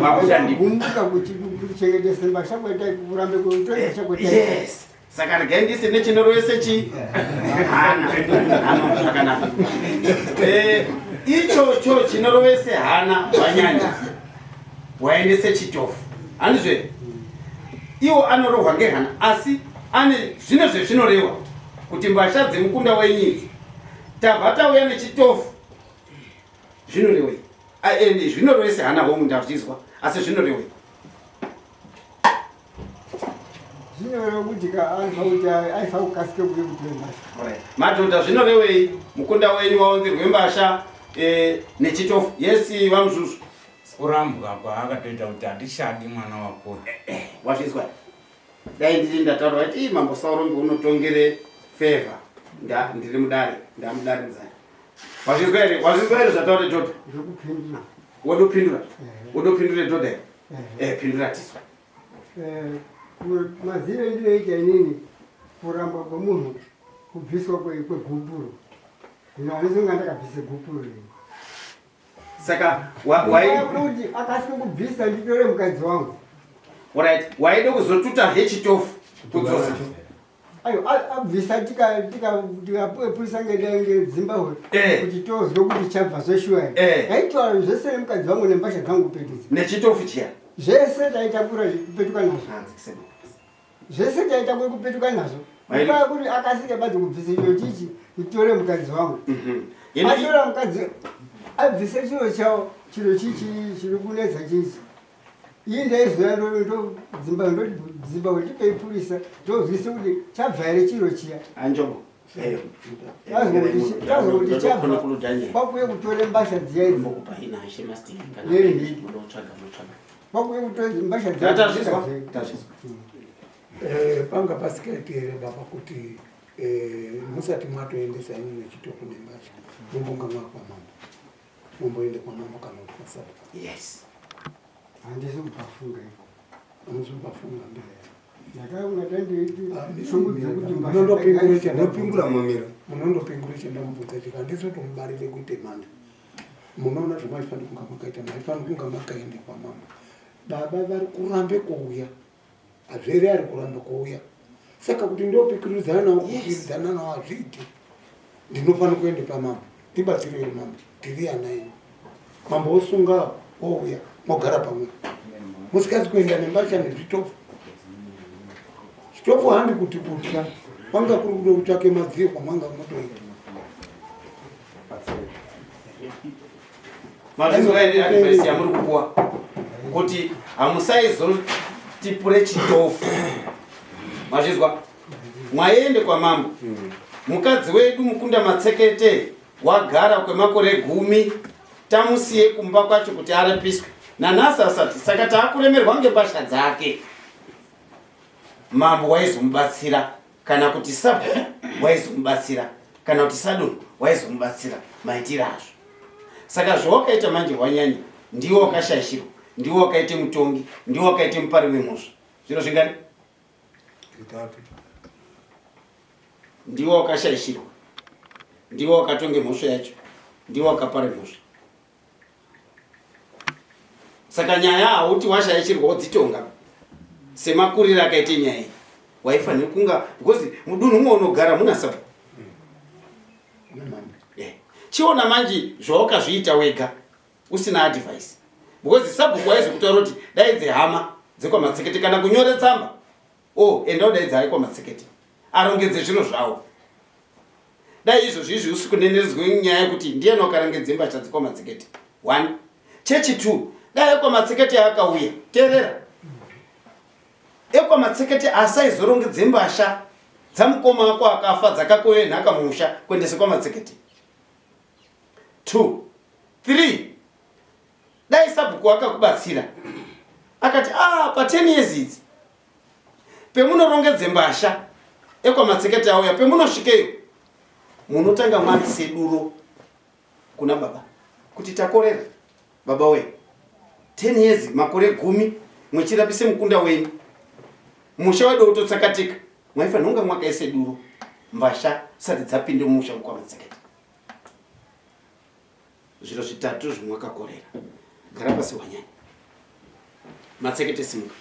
[SPEAKER 1] wabuda ndi
[SPEAKER 3] gumbuka kuti kuchengetese mbasha kweta kurambe kutore mbasha kweta
[SPEAKER 1] yes. Saka regai ndise nechinorwese chi hana hana zvakanaka. Eh, ichocho chinorovese hana vanyanya waendese chitofu. Handizve iwo anorohwa ngehana asi ane zvino zvezvinorehwa kuti mbasha dzemukunda wenyidzi tabva tauya nechitofu. Zvinorehwei Ah, eh, zvinoreve sehana homu ndazvizwa asi zvinoreve
[SPEAKER 3] zvinoreva kuti aifa kuti aifa kukasike kuye kutore mbasha.
[SPEAKER 1] Madhodha zvinorevei mukunda wenyu waunzirwe mbasha eh, nechitofu. Yesi vamuzvuzvu
[SPEAKER 5] kurambwa kwaakatoita kuti handishadi mwana wako
[SPEAKER 1] wazvizwa. Dai ndiri ndataura kuti "Ii, mambo saurombi unotongere fevha nda ndiri mudare ndamudaridzani wazvizwa here wazvizwa here zvataure dhodha kupindura
[SPEAKER 3] Eh.
[SPEAKER 1] wode kupindure dhodha here
[SPEAKER 3] Eh.
[SPEAKER 1] eh, pindura tiswa.
[SPEAKER 3] Eh, maziro ndinoita inini kuramba kwemunhu kubviswa kwe- kwegupuro zvino handizonga ndakabvise gupuro iri
[SPEAKER 1] saka wa- wai-
[SPEAKER 3] kuti akasike kubvisa nditore mukadzi wangu.
[SPEAKER 1] Alright waide kuzotuta hechitofu kudzosa
[SPEAKER 3] ayo a- abvisa tika- tika- tikapurisa ngezimbabwe
[SPEAKER 1] Eh.
[SPEAKER 3] kuti tozwe kuti chabva zveshuwa
[SPEAKER 1] Eh.
[SPEAKER 3] aitaura zvese nemukadzi wangu nembasha dzangu kupetudza
[SPEAKER 1] nechitofu chiya?
[SPEAKER 3] Zvese taitakura kupetuka nazvo. Zvese taitakura kupetuka nazvo. Nguva yekuti akasike badzi kubvisa chiro chichi nditore mukadzi wangu.
[SPEAKER 1] Mhm.
[SPEAKER 3] Atora mukadzi abvise chiro chawo chiro chichi chiri kunetsa chichi. Ii ndaizoya ndozimbabwe ndipeipurisa ndozwise kuti chabva here chiro chiya?
[SPEAKER 1] Anjongo
[SPEAKER 3] kuti- kuti
[SPEAKER 1] Ndokona
[SPEAKER 3] chabva. kwakuye kutore mbasha dziya idzi.
[SPEAKER 1] Mbokupa ina ashe mastiki kana
[SPEAKER 3] Neri.
[SPEAKER 1] munotsvaga munotsvaga
[SPEAKER 3] kwakuye kutore mbasha dziya
[SPEAKER 4] Eh, panga pasikaiti here baba kuti eh, musati matoendesa ini nechitoko nembasha mumbonga mwakwa mambo mumboende kwamambo kana kuti kwasaba
[SPEAKER 1] yes.
[SPEAKER 4] Ah,
[SPEAKER 3] dzekuti
[SPEAKER 4] munondopingure
[SPEAKER 3] mbasha
[SPEAKER 2] ndopingura mamiro
[SPEAKER 4] munondopingure chendamubvudza chika ndizotomubarire kuite manda munoona zvamaifanira kunga makaita maifanira kunga makaende kwamambo. Baba vari kurambe kuuya hazvere ari kuramba kuuya. Saka kuti ndopikiridzana nawo kupikiridzana nawo hazviiti. Ndinofanira kuende pamambo ndibatsirei mambo ana enyu mambo osunga ouya mogara pamwe. Musikazi kuenda nembasha nezvitofu. Chitofu handi kuti kutya kwanga kuri kuda kutsvake madziyo
[SPEAKER 1] mazvizwa ere advaisi yamuri kupuwa. Kuti hamusaizotipure chitofu. Mazvizwa mwaende kwamambo mukadzi wedu mukunda matsekete wagara kwemakore gumi tamusiye kumba kwacho kuti arapiswe. Nanhasi asati saka taakuremerwa ngembasha dzake. Mambo waizomubatsira kana kuti sabo waizomubatsira kana kuti sadon waizomubatsira maitiro azvo. Saka zvawakaita manje wanyanya ndiwo wakashayishirwa ndiwo wakaite mutongi ndiwo wakaite mupari wemhosva. Zvino zvingani? Ndiwo wakashayishirwa ndiwo wakatonge mhosva yacho ndiwo wakapara mhosva. Saka nyaya hauti washayishirwa wodzitonga semakuriro akaite nyaya iyi. Waifanira kunga because mudunhu mwe unogara muna
[SPEAKER 4] namambo
[SPEAKER 1] Yeah. chiona manje zvawakazviita wega usina advice. Because sabhuku waizokutaura kuti daidze hama dzekwamatsekete kana kunyore tsamba o enda udaidze hai kwamatsekete arongedze zviro zvavo dai izvozvo izvi usi kuneneredzwe nyaya yekuti ndiyani wakarongedze mbasha dzekwamatsekete one. Chechi two. Dai ekwamatsekete akauya teerera. Ekwamatsekete asaizorongedze mbasha dzamukoma wako akafa dzakakoye nhaka musha kuendese kwamatsekete two. Three. Dai sabhuku akakubatsira. Akati ah pa10 years idzi pemunorongedze mbasha ekwamatsekete auya pemunosvikeyo munotanga mwarise duro kuna baba? Kuti takorera? Baba we 10 years makore gumi muchirapise mukunda wenyu. Musha wedu utotsakatika mwaifanira kunga mwakaise duro mbasha sati dzapinde mumusha mukwamatsekete zviro zvitatu zvimwakakorera. Gara pasi wanyanya. Matsekete simuka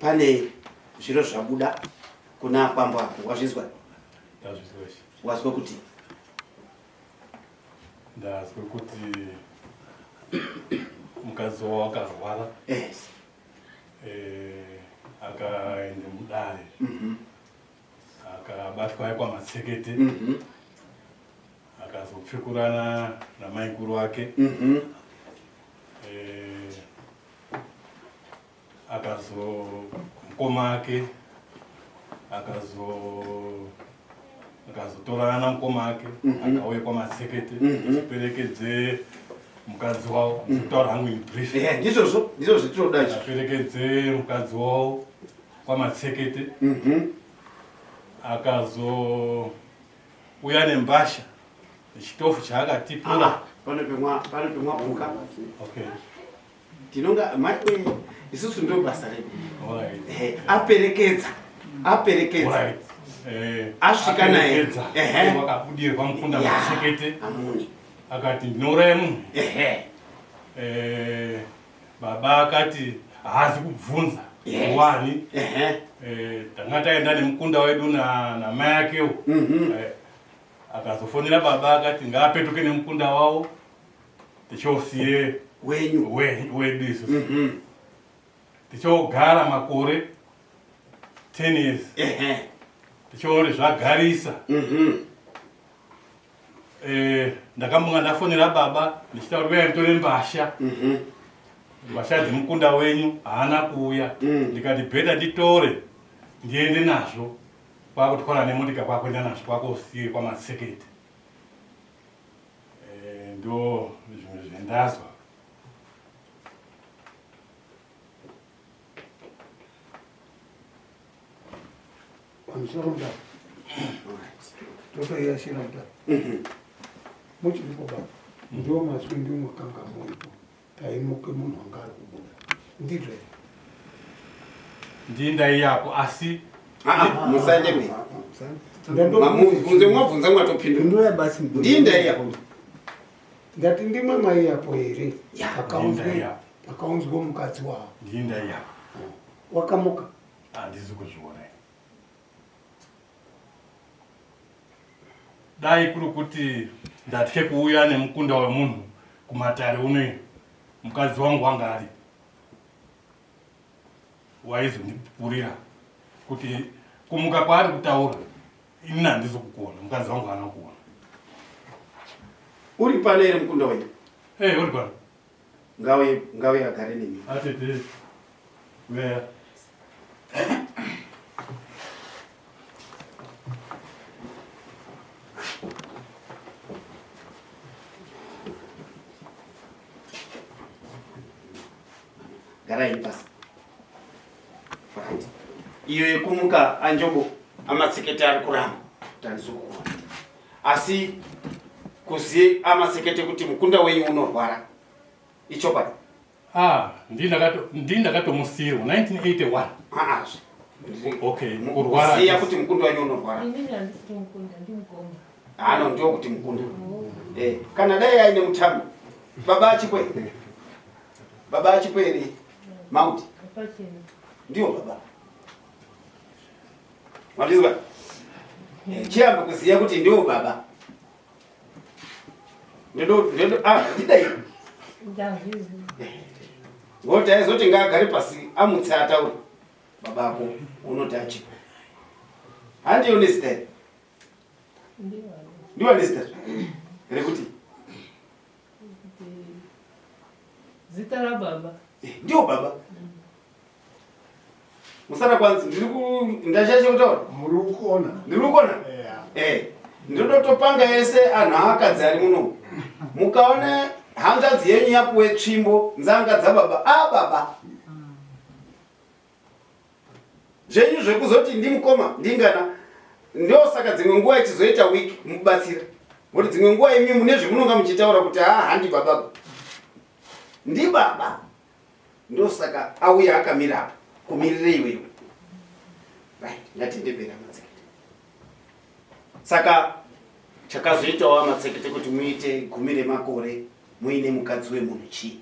[SPEAKER 1] pane zviro zvabuda kuna kwambo ako wazvizwa? Wazwa kuti?
[SPEAKER 6] Ndazwe kuti [coughs] mukadzi wavo akarwara.
[SPEAKER 1] Yes.
[SPEAKER 6] Eh, akaende mudare. Akabatwa kwamatsekete
[SPEAKER 1] Mhm.
[SPEAKER 6] akazopfe akazopfekurana namaikuru ake.
[SPEAKER 1] Mhm.
[SPEAKER 6] Eh, akazo mukoma ake akazotorana namukoma ake
[SPEAKER 1] Mhm.
[SPEAKER 6] akauye kwamatsekete
[SPEAKER 1] Mhm.
[SPEAKER 6] achiperekedze mukadzi wavo ndikutaura hangu in brief.
[SPEAKER 1] Ehe, ndizvozvo ndizvo zvitinoda izvo
[SPEAKER 6] aperekedze mukadzi wavo kwamatsekete
[SPEAKER 1] Mhm.
[SPEAKER 6] akazouya nembasha nechitofu chaakatipura.
[SPEAKER 1] Ah, pano pemwa pano pemwapuka
[SPEAKER 6] okay.
[SPEAKER 1] Tinonga mai isusu ndo basa redu Ehe, aperekedza aperekedza.
[SPEAKER 6] Eh,
[SPEAKER 1] Asvika naye.
[SPEAKER 6] wakabudirwa mukunda
[SPEAKER 1] amuni
[SPEAKER 6] akati ndinouraya munhu Eh, baba akati haazi kubvunza. Wani? Eh, tanga taenda nemukunda wedu na- namai akewo
[SPEAKER 1] Mhm.
[SPEAKER 6] Eh, akazofonera baba akati ngaapetuke nemukunda wavo tichosiye
[SPEAKER 1] wenyu.
[SPEAKER 6] we- wedu isusu.
[SPEAKER 1] Mhm.
[SPEAKER 6] tichogara makore 10 years.
[SPEAKER 1] Ehe.
[SPEAKER 6] Tichiori zvagarisa.
[SPEAKER 1] Mhm.
[SPEAKER 6] Eh, ndakambonga ndafonera baba ndichitaura uyai mutore mbasha.
[SPEAKER 1] Mhm.
[SPEAKER 6] mbasha dzemukunda wenyu haana kuuya.
[SPEAKER 1] Mm.
[SPEAKER 6] ndikati bheta nditore ndiende nazvo. Kwakutwara nemotika kwakuenda nazvo kwakosiye kwamatseketi Eh, ndo zvimwe zvendazwa
[SPEAKER 4] pamusoro muda
[SPEAKER 1] Alright.
[SPEAKER 4] totoirashira muda
[SPEAKER 1] Mhm.
[SPEAKER 4] muchiripo baba ndo mazwi ndimwakanga muripo taimuke munhu anga ari kubuda ndizvo here?
[SPEAKER 6] ndindaiyapo asi
[SPEAKER 1] Ah, ah, mberi
[SPEAKER 4] Ndando-
[SPEAKER 1] mamubvunze mwabvunza mwatopindura
[SPEAKER 2] ndoya basi
[SPEAKER 1] Ndinda
[SPEAKER 4] ndati ndimwe maiyapo here?
[SPEAKER 1] Ya,
[SPEAKER 4] pakaunzwe
[SPEAKER 6] ndindaiyapo
[SPEAKER 4] pakaunzwe mukadzi wavo
[SPEAKER 6] ndindaiyapo
[SPEAKER 4] wakamuka.
[SPEAKER 6] Handizi kuzviona dai kuri kuti ndatye kuuya nemukunda wemunhu kumatare unoino mukadzi wangu wanga ari. Waizondipurira kuti kumuka kwaari kutaura ini handizi kukuona mukadzi wangu haana kuona
[SPEAKER 1] uri pano ere mukunda wenyu
[SPEAKER 6] ei uri pano.
[SPEAKER 1] Ngauye ngauye agare nemi.
[SPEAKER 6] Atete weya
[SPEAKER 1] garai pasi Right. iyo yekumuka anjobo amatsekete ari kuramba kuti handisi kukuona asi kuziye amatsekete kuti mukunda wenyu unorwara ichokwadi
[SPEAKER 6] ah ndindakatomusiyirwa 1981
[SPEAKER 1] aazve
[SPEAKER 6] okay kurwara
[SPEAKER 1] kuziya kuti mukunda wenyu unorwara. Hano ndio kuti mukunda. Eh, kana dai aine mutambo baba achikwere? Baba achikwere mauti ndio baba. Mwatizwa Eh, chiyamba kuziya kuti ndio baba. Ndodo ndodo ah ndidai ngoti aizoti ngaagare pasi amutse ataure babako unoti achikwe handiyo nesitari
[SPEAKER 7] ndiwani
[SPEAKER 1] ndiwa nesitari rekuti.
[SPEAKER 7] Kuti zita rababa
[SPEAKER 1] Eh, ndio baba. Musara kwanzi ndashashe kutaura?
[SPEAKER 4] Muri kuona
[SPEAKER 1] ndiri kukona? Eh ndinotopanga ese anhu akadzi ari muno. Mukaona hanzvadzi yenyu yapuwe tsvimbo nzanga dzababa a baba. Zvenyu zvekuzoti ndimukoma ndingana ndo saka dzimwe nguva ichizoita wiki mubatsira kuti dzimwe nguva imi mune zvemunonga muchitaura kuti ha handi baba. Ndi baba ndo saka auya akamira apa kumirire iwewe. Right ngatindebera matsekete saka chakazoitawo amatsekete kuti muite gumi remakore muine mukadzi wemunhu chii?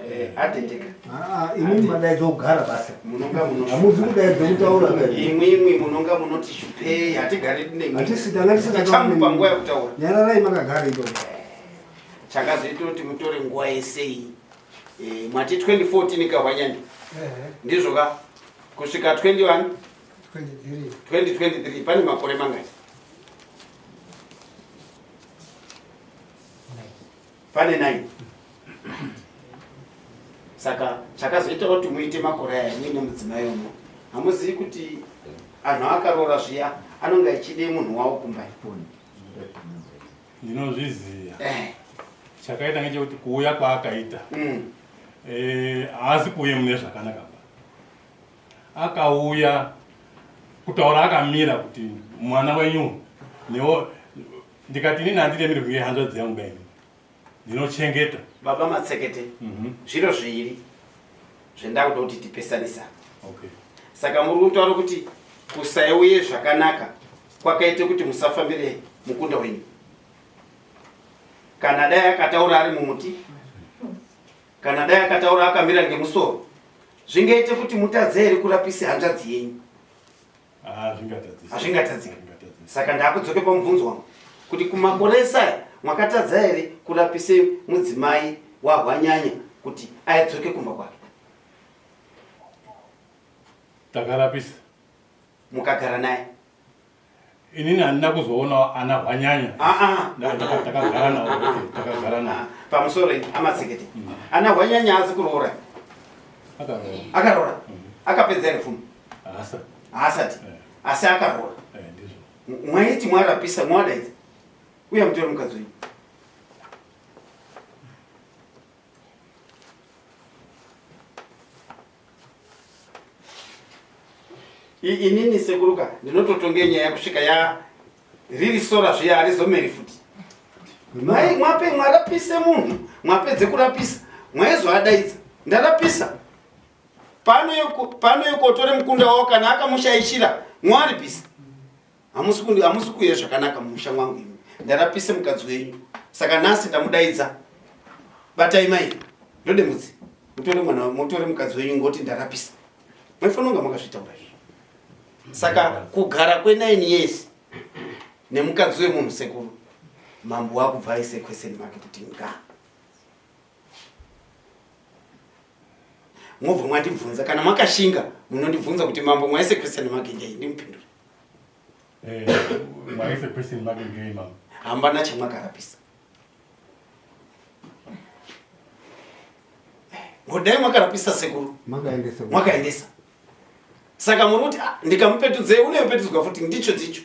[SPEAKER 1] Eh, ateteka
[SPEAKER 2] imini madaidza kugara basa. Hamuzi kudaidza kutaura
[SPEAKER 1] imwimwi munonga munoti shupei hatigari dinemi
[SPEAKER 2] hatisi tanga
[SPEAKER 1] tichambu panguva yekutaura.
[SPEAKER 2] Nyararai makagara ito
[SPEAKER 1] chakazoita kuti mutore nguva yesei Eh, mwati 2014 kahwanyani ndizvo ka kusvika 21
[SPEAKER 3] 23
[SPEAKER 1] 2023 pane makore mangati pane 9 saka chakazoita kuti muite makore aya muine mudzimai umo hamuzivi kuti anhu akaroora zviya anonge achide munhu wavo kumbai
[SPEAKER 6] ndinozviziva
[SPEAKER 1] Eh,
[SPEAKER 6] chakaita ngechekuti kuuya kwaakaita.
[SPEAKER 1] Mm,
[SPEAKER 6] eh, haasi kuuye mune zvakanaka ba akauya kutaura akamira kuti mwana wenyu newo ndikati inini handiremiri kunge hanzvadzi yangu kaini ndinochengeta.
[SPEAKER 1] Baba matsekete
[SPEAKER 6] Mhm,
[SPEAKER 1] zviro zviviri zvendakuda kuti tipesanisa.
[SPEAKER 6] Okay
[SPEAKER 1] saka muri kutaura kuti kusaiuye zvakanaka kwakaite kuti musafambire mukunda wenyu kana dai akataura ari mumuti kana dai akataura akamira ngemusoro zvingaite kuti mutadze here kurapise hanzvadzi yenyu? Hazvingatadziki.
[SPEAKER 6] Hazvingatadzisi.
[SPEAKER 1] saka ndakudzoke pamubvunzo wangu kuti kumakore esaya mwakatadza here kurapise mudzimai wahwanyanya kuti aidzoke kumba kwake?
[SPEAKER 6] Takarapisa.
[SPEAKER 1] Mukagara naye
[SPEAKER 6] inini handina kuzoona ana hwanyanya
[SPEAKER 1] Ah, ah.
[SPEAKER 6] Takagara nawo takagara nawo
[SPEAKER 1] Ah, pamusoro ana hwanyanya asi kuroora
[SPEAKER 6] akaroora
[SPEAKER 1] akapedza here fumo haasati
[SPEAKER 6] Eh.
[SPEAKER 1] asi akaroora
[SPEAKER 6] eh,
[SPEAKER 1] mwaiti mwarapisa mwadaidza uye mutore mukadzi wenyu inini sekuruka ndinototonge nyaya kusvika ya riri sora zviya harizomeri futi. Mai mwape mwarapise munhu mwapedze kurapisa. Mwaizovadaidza ndarapisa. Pano yeko- pano yekotore mukunda wavo kana akamushaishira mwaripisa. Hamusi kuuya zvakanaka mumusha mwangu imi ndarapise mukadzi wenyu. Saka nhasi ndamudaidza. Batai mai ndode mudzi mutore mwana mutore mukadzi wenyu ngoti ndarapisa. Maifanira kunga makazvitaura izvi saka kugara kwenaini years nemukadzi wemunhu sekuru mambo wakubva aise kweseni make kuti nga? Mobva mwandibvunza kana makashinga munondibvunza kuti mambo mwaise kweseni make ndei ndimupindure
[SPEAKER 6] Eh, mwaise question mark ngei mama
[SPEAKER 1] hambana chamwakarapisa ngodai mwakarapisa sekuru? Mwakaendesa saka muri kuti "Ah, ndikamupetudze unoyopetudzwa futi ndicho ndicho.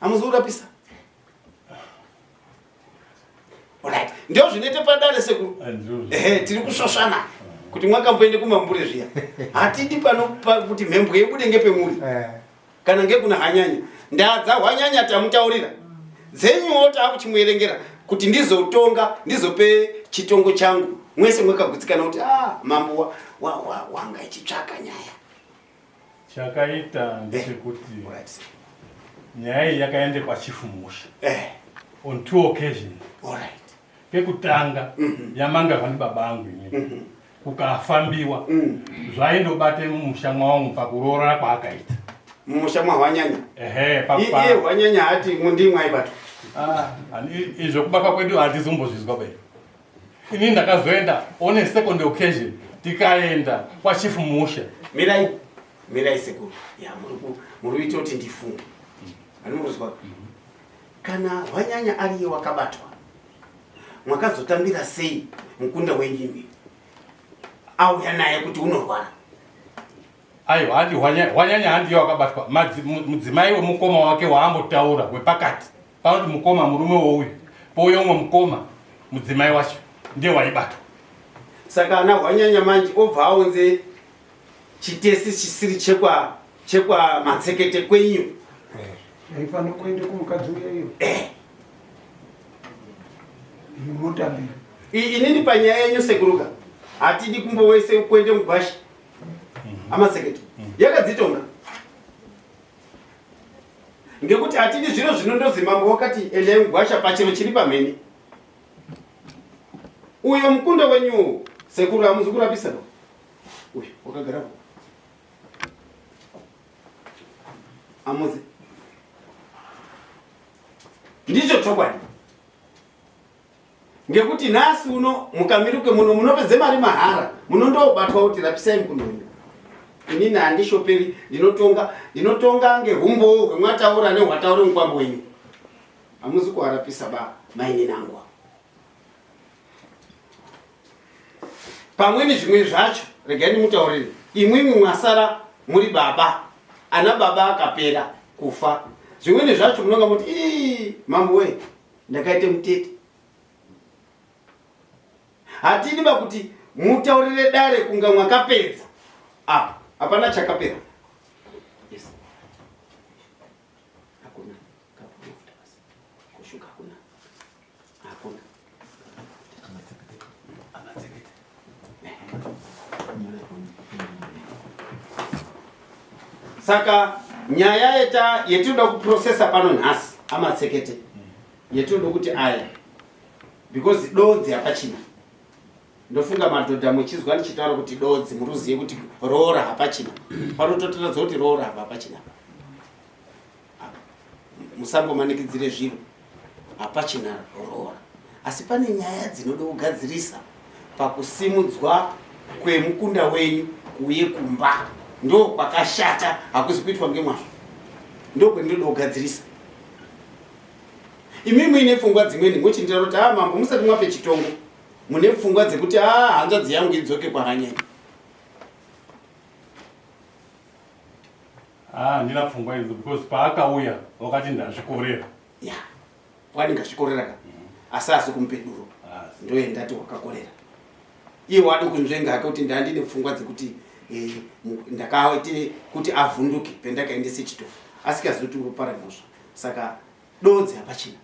[SPEAKER 1] Hamuzi kurapisa? Right. Ndio zvinoite padare sekuru
[SPEAKER 6] Eh, ndizvo
[SPEAKER 1] ehe tiri kusvoshana kuti mwakamboende kumambure zviya. Hatidi pano pa- kuti mhembwe yebude ngepemuri. Kana ngekuna hanyanya. Ndaa dzahwanyanya tamutaurira. Dzenyuwo taakuchimuerengera kuti ndizotonga ndizope chitongo changu mwese mwakagutsikana kuti a mambo wa- wa- wa- wanga ichitsvaka nyaya.
[SPEAKER 6] Chakaita ndechekuti
[SPEAKER 1] Alright.
[SPEAKER 6] nyaya iyi yakaende kwachifu musha.
[SPEAKER 1] Eh,
[SPEAKER 6] on two occasions.
[SPEAKER 1] Alright.
[SPEAKER 6] pekutanga
[SPEAKER 1] Mhm.
[SPEAKER 6] yamangarwa ndibaba angu ini
[SPEAKER 1] Mhm.
[SPEAKER 6] kukafambiwa.
[SPEAKER 1] Mm.
[SPEAKER 6] zvaindobate mumusha mwawangu pakuroora kwaakaita.
[SPEAKER 1] Mumusha mwahwanyanya
[SPEAKER 6] ehe
[SPEAKER 1] iye hwanyanya hati mundimwaibatwa
[SPEAKER 6] Ah, hani- izvo kubatwa kwedu hatizombozvizwa bai ini ndakazoenda on a second occasion tikaenda kwachifu musha
[SPEAKER 1] mirai mirai sekuru ya muri ku- muri kuita kuti ndifunge. Ani murikuzwa kana hwanyanya ariye wakabatwa mwakazotambira sei mukunda wenyimi auya naye kuti unorwara?
[SPEAKER 6] Aiwa handi hwanya- hwanyanya handiyo wakabatwa. Mudzimai wemukoma wake waambotaura wepakati. Panoti mukoma murume wouyu pouya umwe mukoma mudzimai wacho ndiye waibatwa.
[SPEAKER 1] Saka ana hwanyanya manje obva aunze chitesi chisiri chekwa chekwa matsekete kwenyu.
[SPEAKER 4] Aifana kuende kumukadzi uyeyo
[SPEAKER 1] eh.
[SPEAKER 4] inotambira
[SPEAKER 1] I- inini panyaya yenyu sekuruka? Hatidi kumbowese kuende mugwashi? Amatsekete yakadzitonga. Ngekuti hatidi zviro zvinondozi mambo wakati endai mugwasha pachiro chiri pamhene uyo mukunda wenyu sekuru hamuzi kurapisa no? Uyu wakagara amuzi. Ndicho chokwadi. Ngekuti nhasi uno mukamiruke muno munopedze mari mahara munondobatwa kuti rapisai mukundo wenyu. Inini handishoperi ndinotonga ndinotonga ngehumbo hwemwataura nehwataure mukwambo wenyu. Hamuzi kuharapisa ba maine nangwa pamweni zvimwe zvacho regai ndimutaurire imwimwi mwasara muri baba. Ana baba akapera kufa. Zvimweni zvacho munonga muti ii mambo we ndakaite mutete. Hatidi ba kuti mutaurire dare kunga mwakapedza. Apa hapana chakapera saka nyaya yeta yetinoda kuprocessa pano nhasi amatsekete yetinoda kuti aya because dodzi hapachina. Ndofunga madhodha muchizwa ndichitaura kuti dodzi muruzive kuti roora hapachina. Panototoradza kuti roora hapa hapachina. Musambomanikidzire zviro. Hapachina roora. Asi pane nyaya dzinoda kugadzirisa pakusimudzwa kwemukunda wenyu kuuye kumba ndo kwakashata hakuzi kuitwa ngemwazvo. Ndo kwendinoda kugadzirisa imi muine pfungwa dzimweni muchindira kuti a mambo musati mwape chitongo. Mune pfungwa dzekuti a hanzvadzi yangu idzoke kwakanyanya
[SPEAKER 6] ah handina pfungwa idzo because paakauya wakati ndazvikorera.
[SPEAKER 1] Ya waningazvikorera ka? Asi asi
[SPEAKER 6] Asi.
[SPEAKER 1] ndoendati wakakorera. Iye wadi kunzvenga hake kuti ndandine pfungwa dzekuti ndakaite kuti avhunduke pendakaendese chitofu asikazoti uroparamhosva saka dodzi hapachina.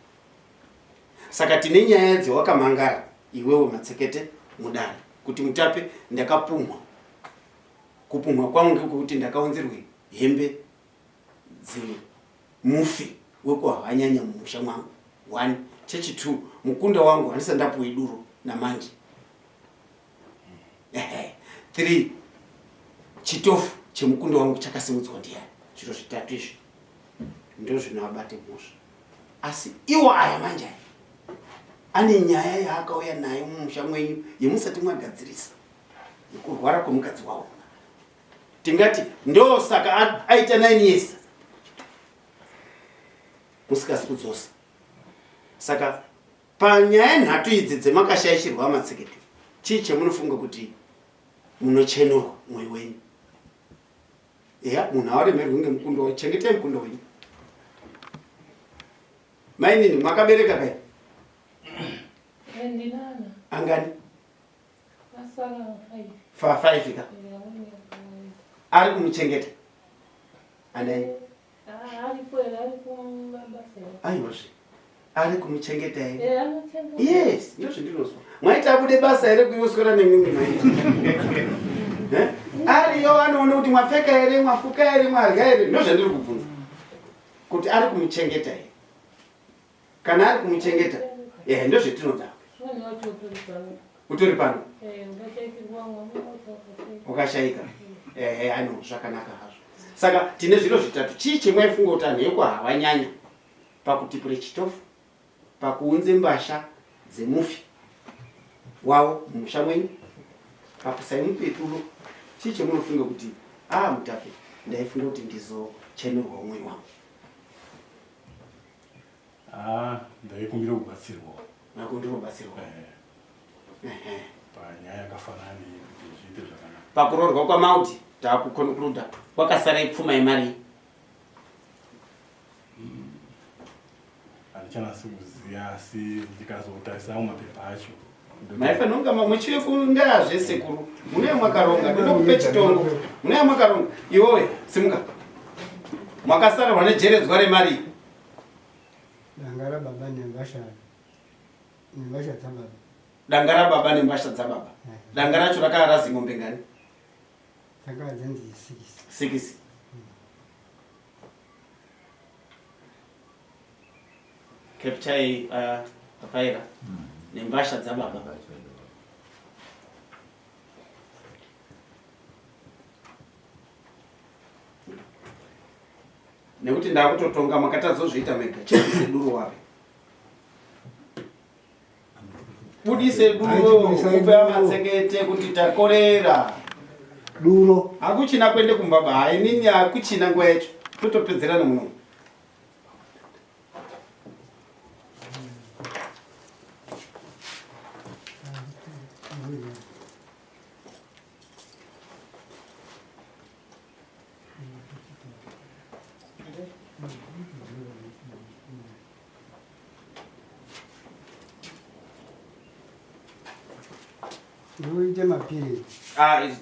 [SPEAKER 1] Saka tine nyaya dzewakamangara iwewe matsekete mudare kuti mutape ndakapumwa kupumwa kwangu ngekuti ndakaunzirwe hembe dzemufi wekuhwanyanya mumusha mwangu. One chechitwo mukunda wangu handisa ndapuwe duro namanje. Ehe. three chitofu chemukunda wangu chakasimudzwa ndiani? Zviro zvitatu izvi. Ndo zvinovabate mhosva. Asi iwo aya manje aya ane nyaya yaakauya nayo mumusha mwenyu yemusati mwagadzirisa yekurwara kwemukadzi wavo tingati ndo saka aita 9 years. Musikasi kudzosa. Saka panyaya nhatu idzi dzemakashayishirwa matsekete chii chemunofunga kuti munochenurwa mwoyo wenyu eya munhu hawaremerwi ngemukundo wenyu chengetai mukundo wenyu. Mainini mwakabereka kai angani?
[SPEAKER 7] Asara five.
[SPEAKER 1] Fa 5 ka? Ari kumuchengeta?
[SPEAKER 7] Ari kumabasa
[SPEAKER 1] aiwazve ari kumuchengeta here? Yes ndo zvandinozwa mwaiti abude basa here kuiwoswera nemimwe maiti [laughs] Eh? Ariyo anoona kuti mwapfeka here mwafuka here mwarya here ndo zvandiri kubvunza. Kuti ari kumuchengeta here kana ari kumuchengeta? Ehe ndo zvetinoda
[SPEAKER 7] umweni wacho utori pano?
[SPEAKER 1] Wakashayika ehe ano zvakanaka hazvo. Saka tine zviro zvitatu. Chii chemwaifunga kuti anhu ekuhawanyanya pakutipure chitofu pakuunze mbasha dzemufi. Wavo mumusha mwenyu. Pakusaimupe duro chii chemunofunga kuti a mutape ndaifunga kuti ndizochenurwa umwe wangu.
[SPEAKER 6] Ah ndaikumbira kubatsirwa.
[SPEAKER 1] Nako ndinobatsirwa
[SPEAKER 6] Eh, panyaya yakafanana iyi kuti zviite zvakanaka.
[SPEAKER 1] Pakuroorwa kwamauti taakukonkluda kwakasara ipfuma yemari
[SPEAKER 6] handichanasi kuziva asi ndikazotarisao mapepa acho
[SPEAKER 1] maifanira kunga muchive kundaa zvesekuru munee mwakaronga ndoda kupe chitongo. Munee mwakaronga. Iwowe simuka. Mwakasarwa nejeredzwa remari.
[SPEAKER 3] Danga rababa nembasha. Nembasha dzababa
[SPEAKER 1] danga rababa nembasha dzababa danga racho rakaa razi ng'ombe ngani
[SPEAKER 3] dzakava dzenzi sikisi.
[SPEAKER 1] Sikisi. Captai uh, papaira nembasha dzababa. Nekuti ndaakutotonga makatadzozviita mega chebvise duro wape budise duro
[SPEAKER 3] Haiti budisai
[SPEAKER 1] kupe
[SPEAKER 3] duro.
[SPEAKER 1] matsengete kuti takorera.
[SPEAKER 2] Duro.
[SPEAKER 1] Hakuchina kuende kumbaba hainini hakuchina nguva yacho. Totopedzerana muno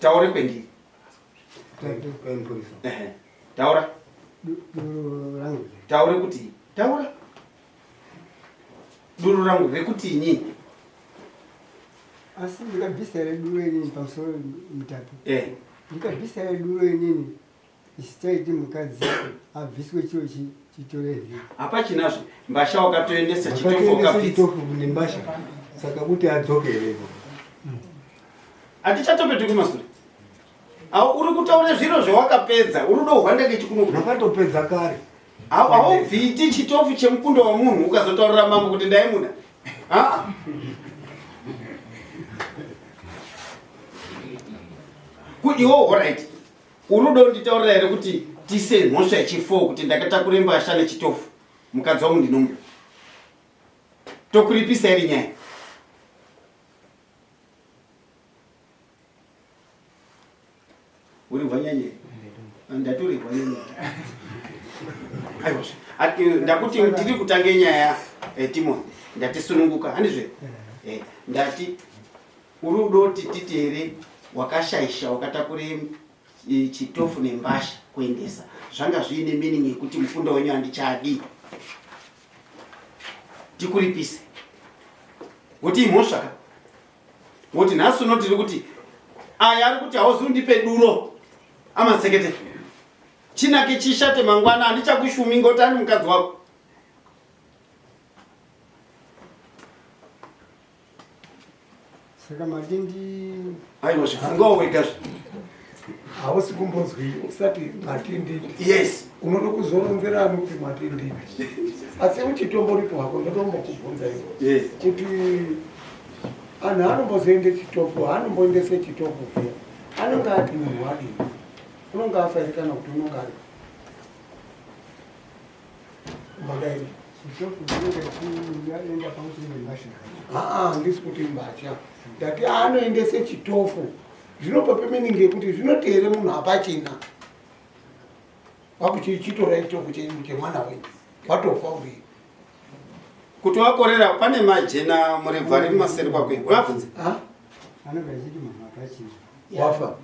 [SPEAKER 1] taure
[SPEAKER 2] kaimupurisa
[SPEAKER 1] Ehe. taura? Taure kuti taura. Duro rangu rekuti inini
[SPEAKER 3] asi ndikabvisira duro inini pamusoro mutatu.
[SPEAKER 1] Eh.
[SPEAKER 3] ndikabvisira duro inini ichitaiti mukadzi abviswe chiro chi- chitore vhiri
[SPEAKER 1] hapachinazve. Mbasha wakatoendesa chitofu ukapfitsa
[SPEAKER 2] chitofu nembasha saka kuti adzokereko
[SPEAKER 1] hatichatopeti kumasure. Au uri kutaura zviro zvawakapedza? Uri kuda kuhwandake chikunuku
[SPEAKER 2] ndakatopedza kare.
[SPEAKER 1] Haubviti chitofu chemukundo wamunhu ukazotaurira mambo kuti ndaimuda. Ku- iwo orit uri kuda kunditaurira here kuti tise mhosva yechifo kuti ndakatakure mbasha nechitofu mukadzi wangu ndinomuda tokuripisa iri nyaya uri hwanyanye ndatori hwanyanye aiwa ati ndakuti tiri kutange nyaya eh, timothy ndatisununguka handizve? Eh, ndati uri udoti titi here wakashaisha wakatakure eh, chitofu nembasha kuendesa? Zvanga zviine meaning yekuti mukunda wenyu handichadi. Tikuripise. Kuti imhosvaka. Ngoti nhasi uno tiri kuti aya ari kuti hauzundipe duro amatsekete chinake chishate mangwana handichakushumi ngoti andi mukadzi wako.
[SPEAKER 3] Saka matindi
[SPEAKER 1] aiwa zvifungawo wegazve
[SPEAKER 4] hausi kumbozwi usati matinditi
[SPEAKER 1] yes.
[SPEAKER 4] Unoda kuzoronzera ani kuti matinditi asi uchitomboripo hako ndotombokubvunza
[SPEAKER 1] yes.
[SPEAKER 4] Kuti anhu anombozoende chitofu hanomboendese chitofu pia anonge ati munhu wadini unonge afairikana kuti unonge ari. Mbadaini.
[SPEAKER 3] Chitofu chinenge chienda pamusoro nembasha
[SPEAKER 4] aa ndisi kuti mbatya. Ndati anoendese chitofu. Zvinopa pemeningi yekuti zvinoti here munhu hapachina wakuchichitora chitofu chenyu chemwana wenyu watofa uri
[SPEAKER 1] kuti wakorera pane majena murebva riri maseri
[SPEAKER 3] achiti munhu akachina
[SPEAKER 4] wafa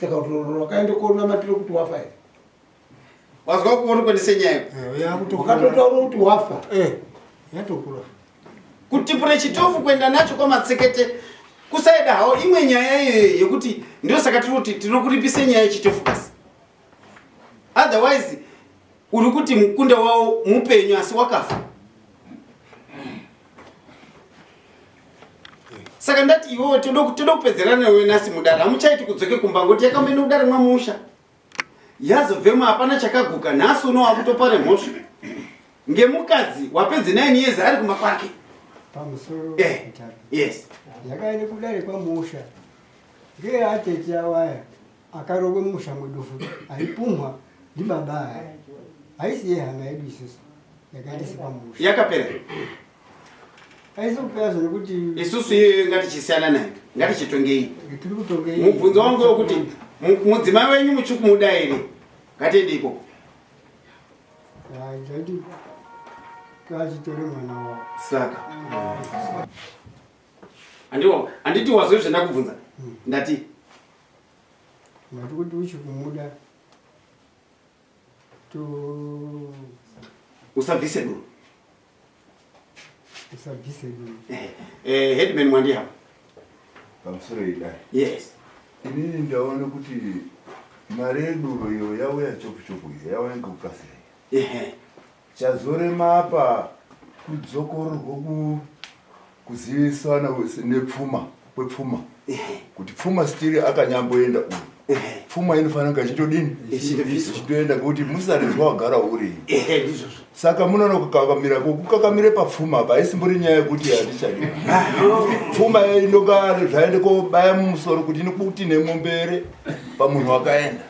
[SPEAKER 4] saka kuti wakaende konamatire kuti wafa here?
[SPEAKER 1] Wazwa kuori kwendese nyaya
[SPEAKER 4] wakatotaura kuti wafa?
[SPEAKER 2] Yatokura.
[SPEAKER 1] Kutipure chitofu kuenda nacho kwamatsekete kusaida hawo imwe nyaya iyoyo yekuti ndio saka tiri kuti tinokuripise nyaya yechitofu basi. Otherwise uri kuti mukunda wavo mupenyu asi wakafa saka ndati iwewe toda toda kupedzerana newe nhasi mudare. Hamuchaiti kudzoke kumba ngoti yakamboenda kudare mwamusha yazobvemo hapana chakaguka. Nhasi uno wakutopare mhosva. Ngemukadzi wapedze 9 years ari kumba kwake.
[SPEAKER 3] Pamusoro
[SPEAKER 1] Eh. yes.
[SPEAKER 3] Yakaende kudare kwamusha ngeatete awaya akarove musha mwedufu. Aipumwa ndibaba aya. Aisiye hama yedu isusu. Yakaendese pamusha
[SPEAKER 1] yakapera
[SPEAKER 3] aisi kupeazvo nekuti
[SPEAKER 1] isusu iyoyo ngatichisiyana nayo ngatichitongei. Mubvunzo wangu wekuti mu- mudzimai wenyu muchikumuda here ngatiende ikoko.
[SPEAKER 3] Zvaiti kachitore mwana wavo
[SPEAKER 1] saka. Handiwa handiti wazwe zvandakubvunza ndati?
[SPEAKER 3] Mati kuti uchikumuda to
[SPEAKER 1] usabvise duro Eh, eh, headman mwandihapa
[SPEAKER 8] pamusoro idai
[SPEAKER 1] yes.
[SPEAKER 8] Inini ndaona kuti mari yeduro iyo yauya chopu chopu iyo yauya ngekukasira
[SPEAKER 1] Ehe.
[SPEAKER 8] chazorema apa kudzokororwa ku kuzivisana nepfuma kwepfuma.
[SPEAKER 1] Ehe.
[SPEAKER 8] kuti pfuma stiri akanyamboenda uyu
[SPEAKER 1] Ehe.
[SPEAKER 8] Pfuma inofanira kunge ichitodini ichitoenda ngekuti musarezwa wagara uri. Saka munoona kukakamira kukakamire papfuma apa haisimbori nyaya yekuti hatichadi pfuma inonga zvaende kobaya mumusoro kuti inokuti nemombere pamunhu wakaenda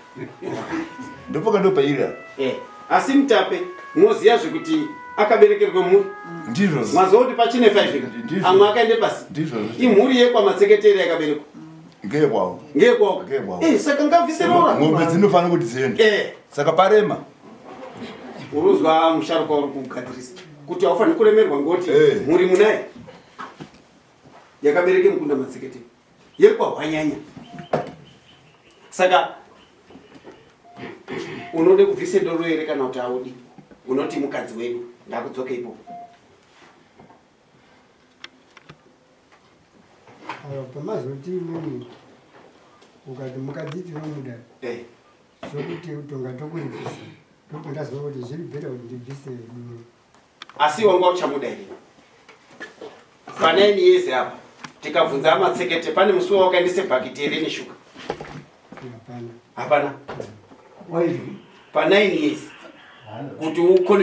[SPEAKER 8] ndopoka ndo pairi apa
[SPEAKER 1] Eh, asi mutape moziya zvekuti akaberekerwe mhuri?
[SPEAKER 8] Ndizvo
[SPEAKER 1] maziva kuti pachine 5
[SPEAKER 8] Ndizvo.
[SPEAKER 1] amwe akaende pasi.
[SPEAKER 8] Ndizvo
[SPEAKER 1] imhuri yekwamatseketeri yakaberekwa
[SPEAKER 8] ngeyekwavo
[SPEAKER 1] ngekwako
[SPEAKER 8] Ngekwako.
[SPEAKER 1] Eh, saka ngabvise rora
[SPEAKER 8] ng'ombe dzinofanira kuti dziende
[SPEAKER 1] Eh,
[SPEAKER 8] saka parema.
[SPEAKER 1] Uruzwa musharuka uri kugadzirisa kuti haufaniri kuremerwa ngoti
[SPEAKER 8] Eh.
[SPEAKER 1] mhuri munaye yakabereke mukunda matseketeri yekwahwanyanya saka unode kubvise doro here kana kuti haudi unoti mukadzi wedu ndakudzoke ipo
[SPEAKER 3] pamazoti imweni ukati mukadzi tinomuda
[SPEAKER 1] Eh,
[SPEAKER 3] zvokuti utonga tokuripisa ndopo ndaziva kuti zviri bheta kuti ndibvise mumwe
[SPEAKER 1] asi wanga uchamuda here panaini yese apa? Tikabvunza amatsekete pane musi wawakaendese bhakiti here neshuka
[SPEAKER 3] hapana.
[SPEAKER 1] Hapana.
[SPEAKER 4] Waizvi
[SPEAKER 1] pa9 years kuti ukone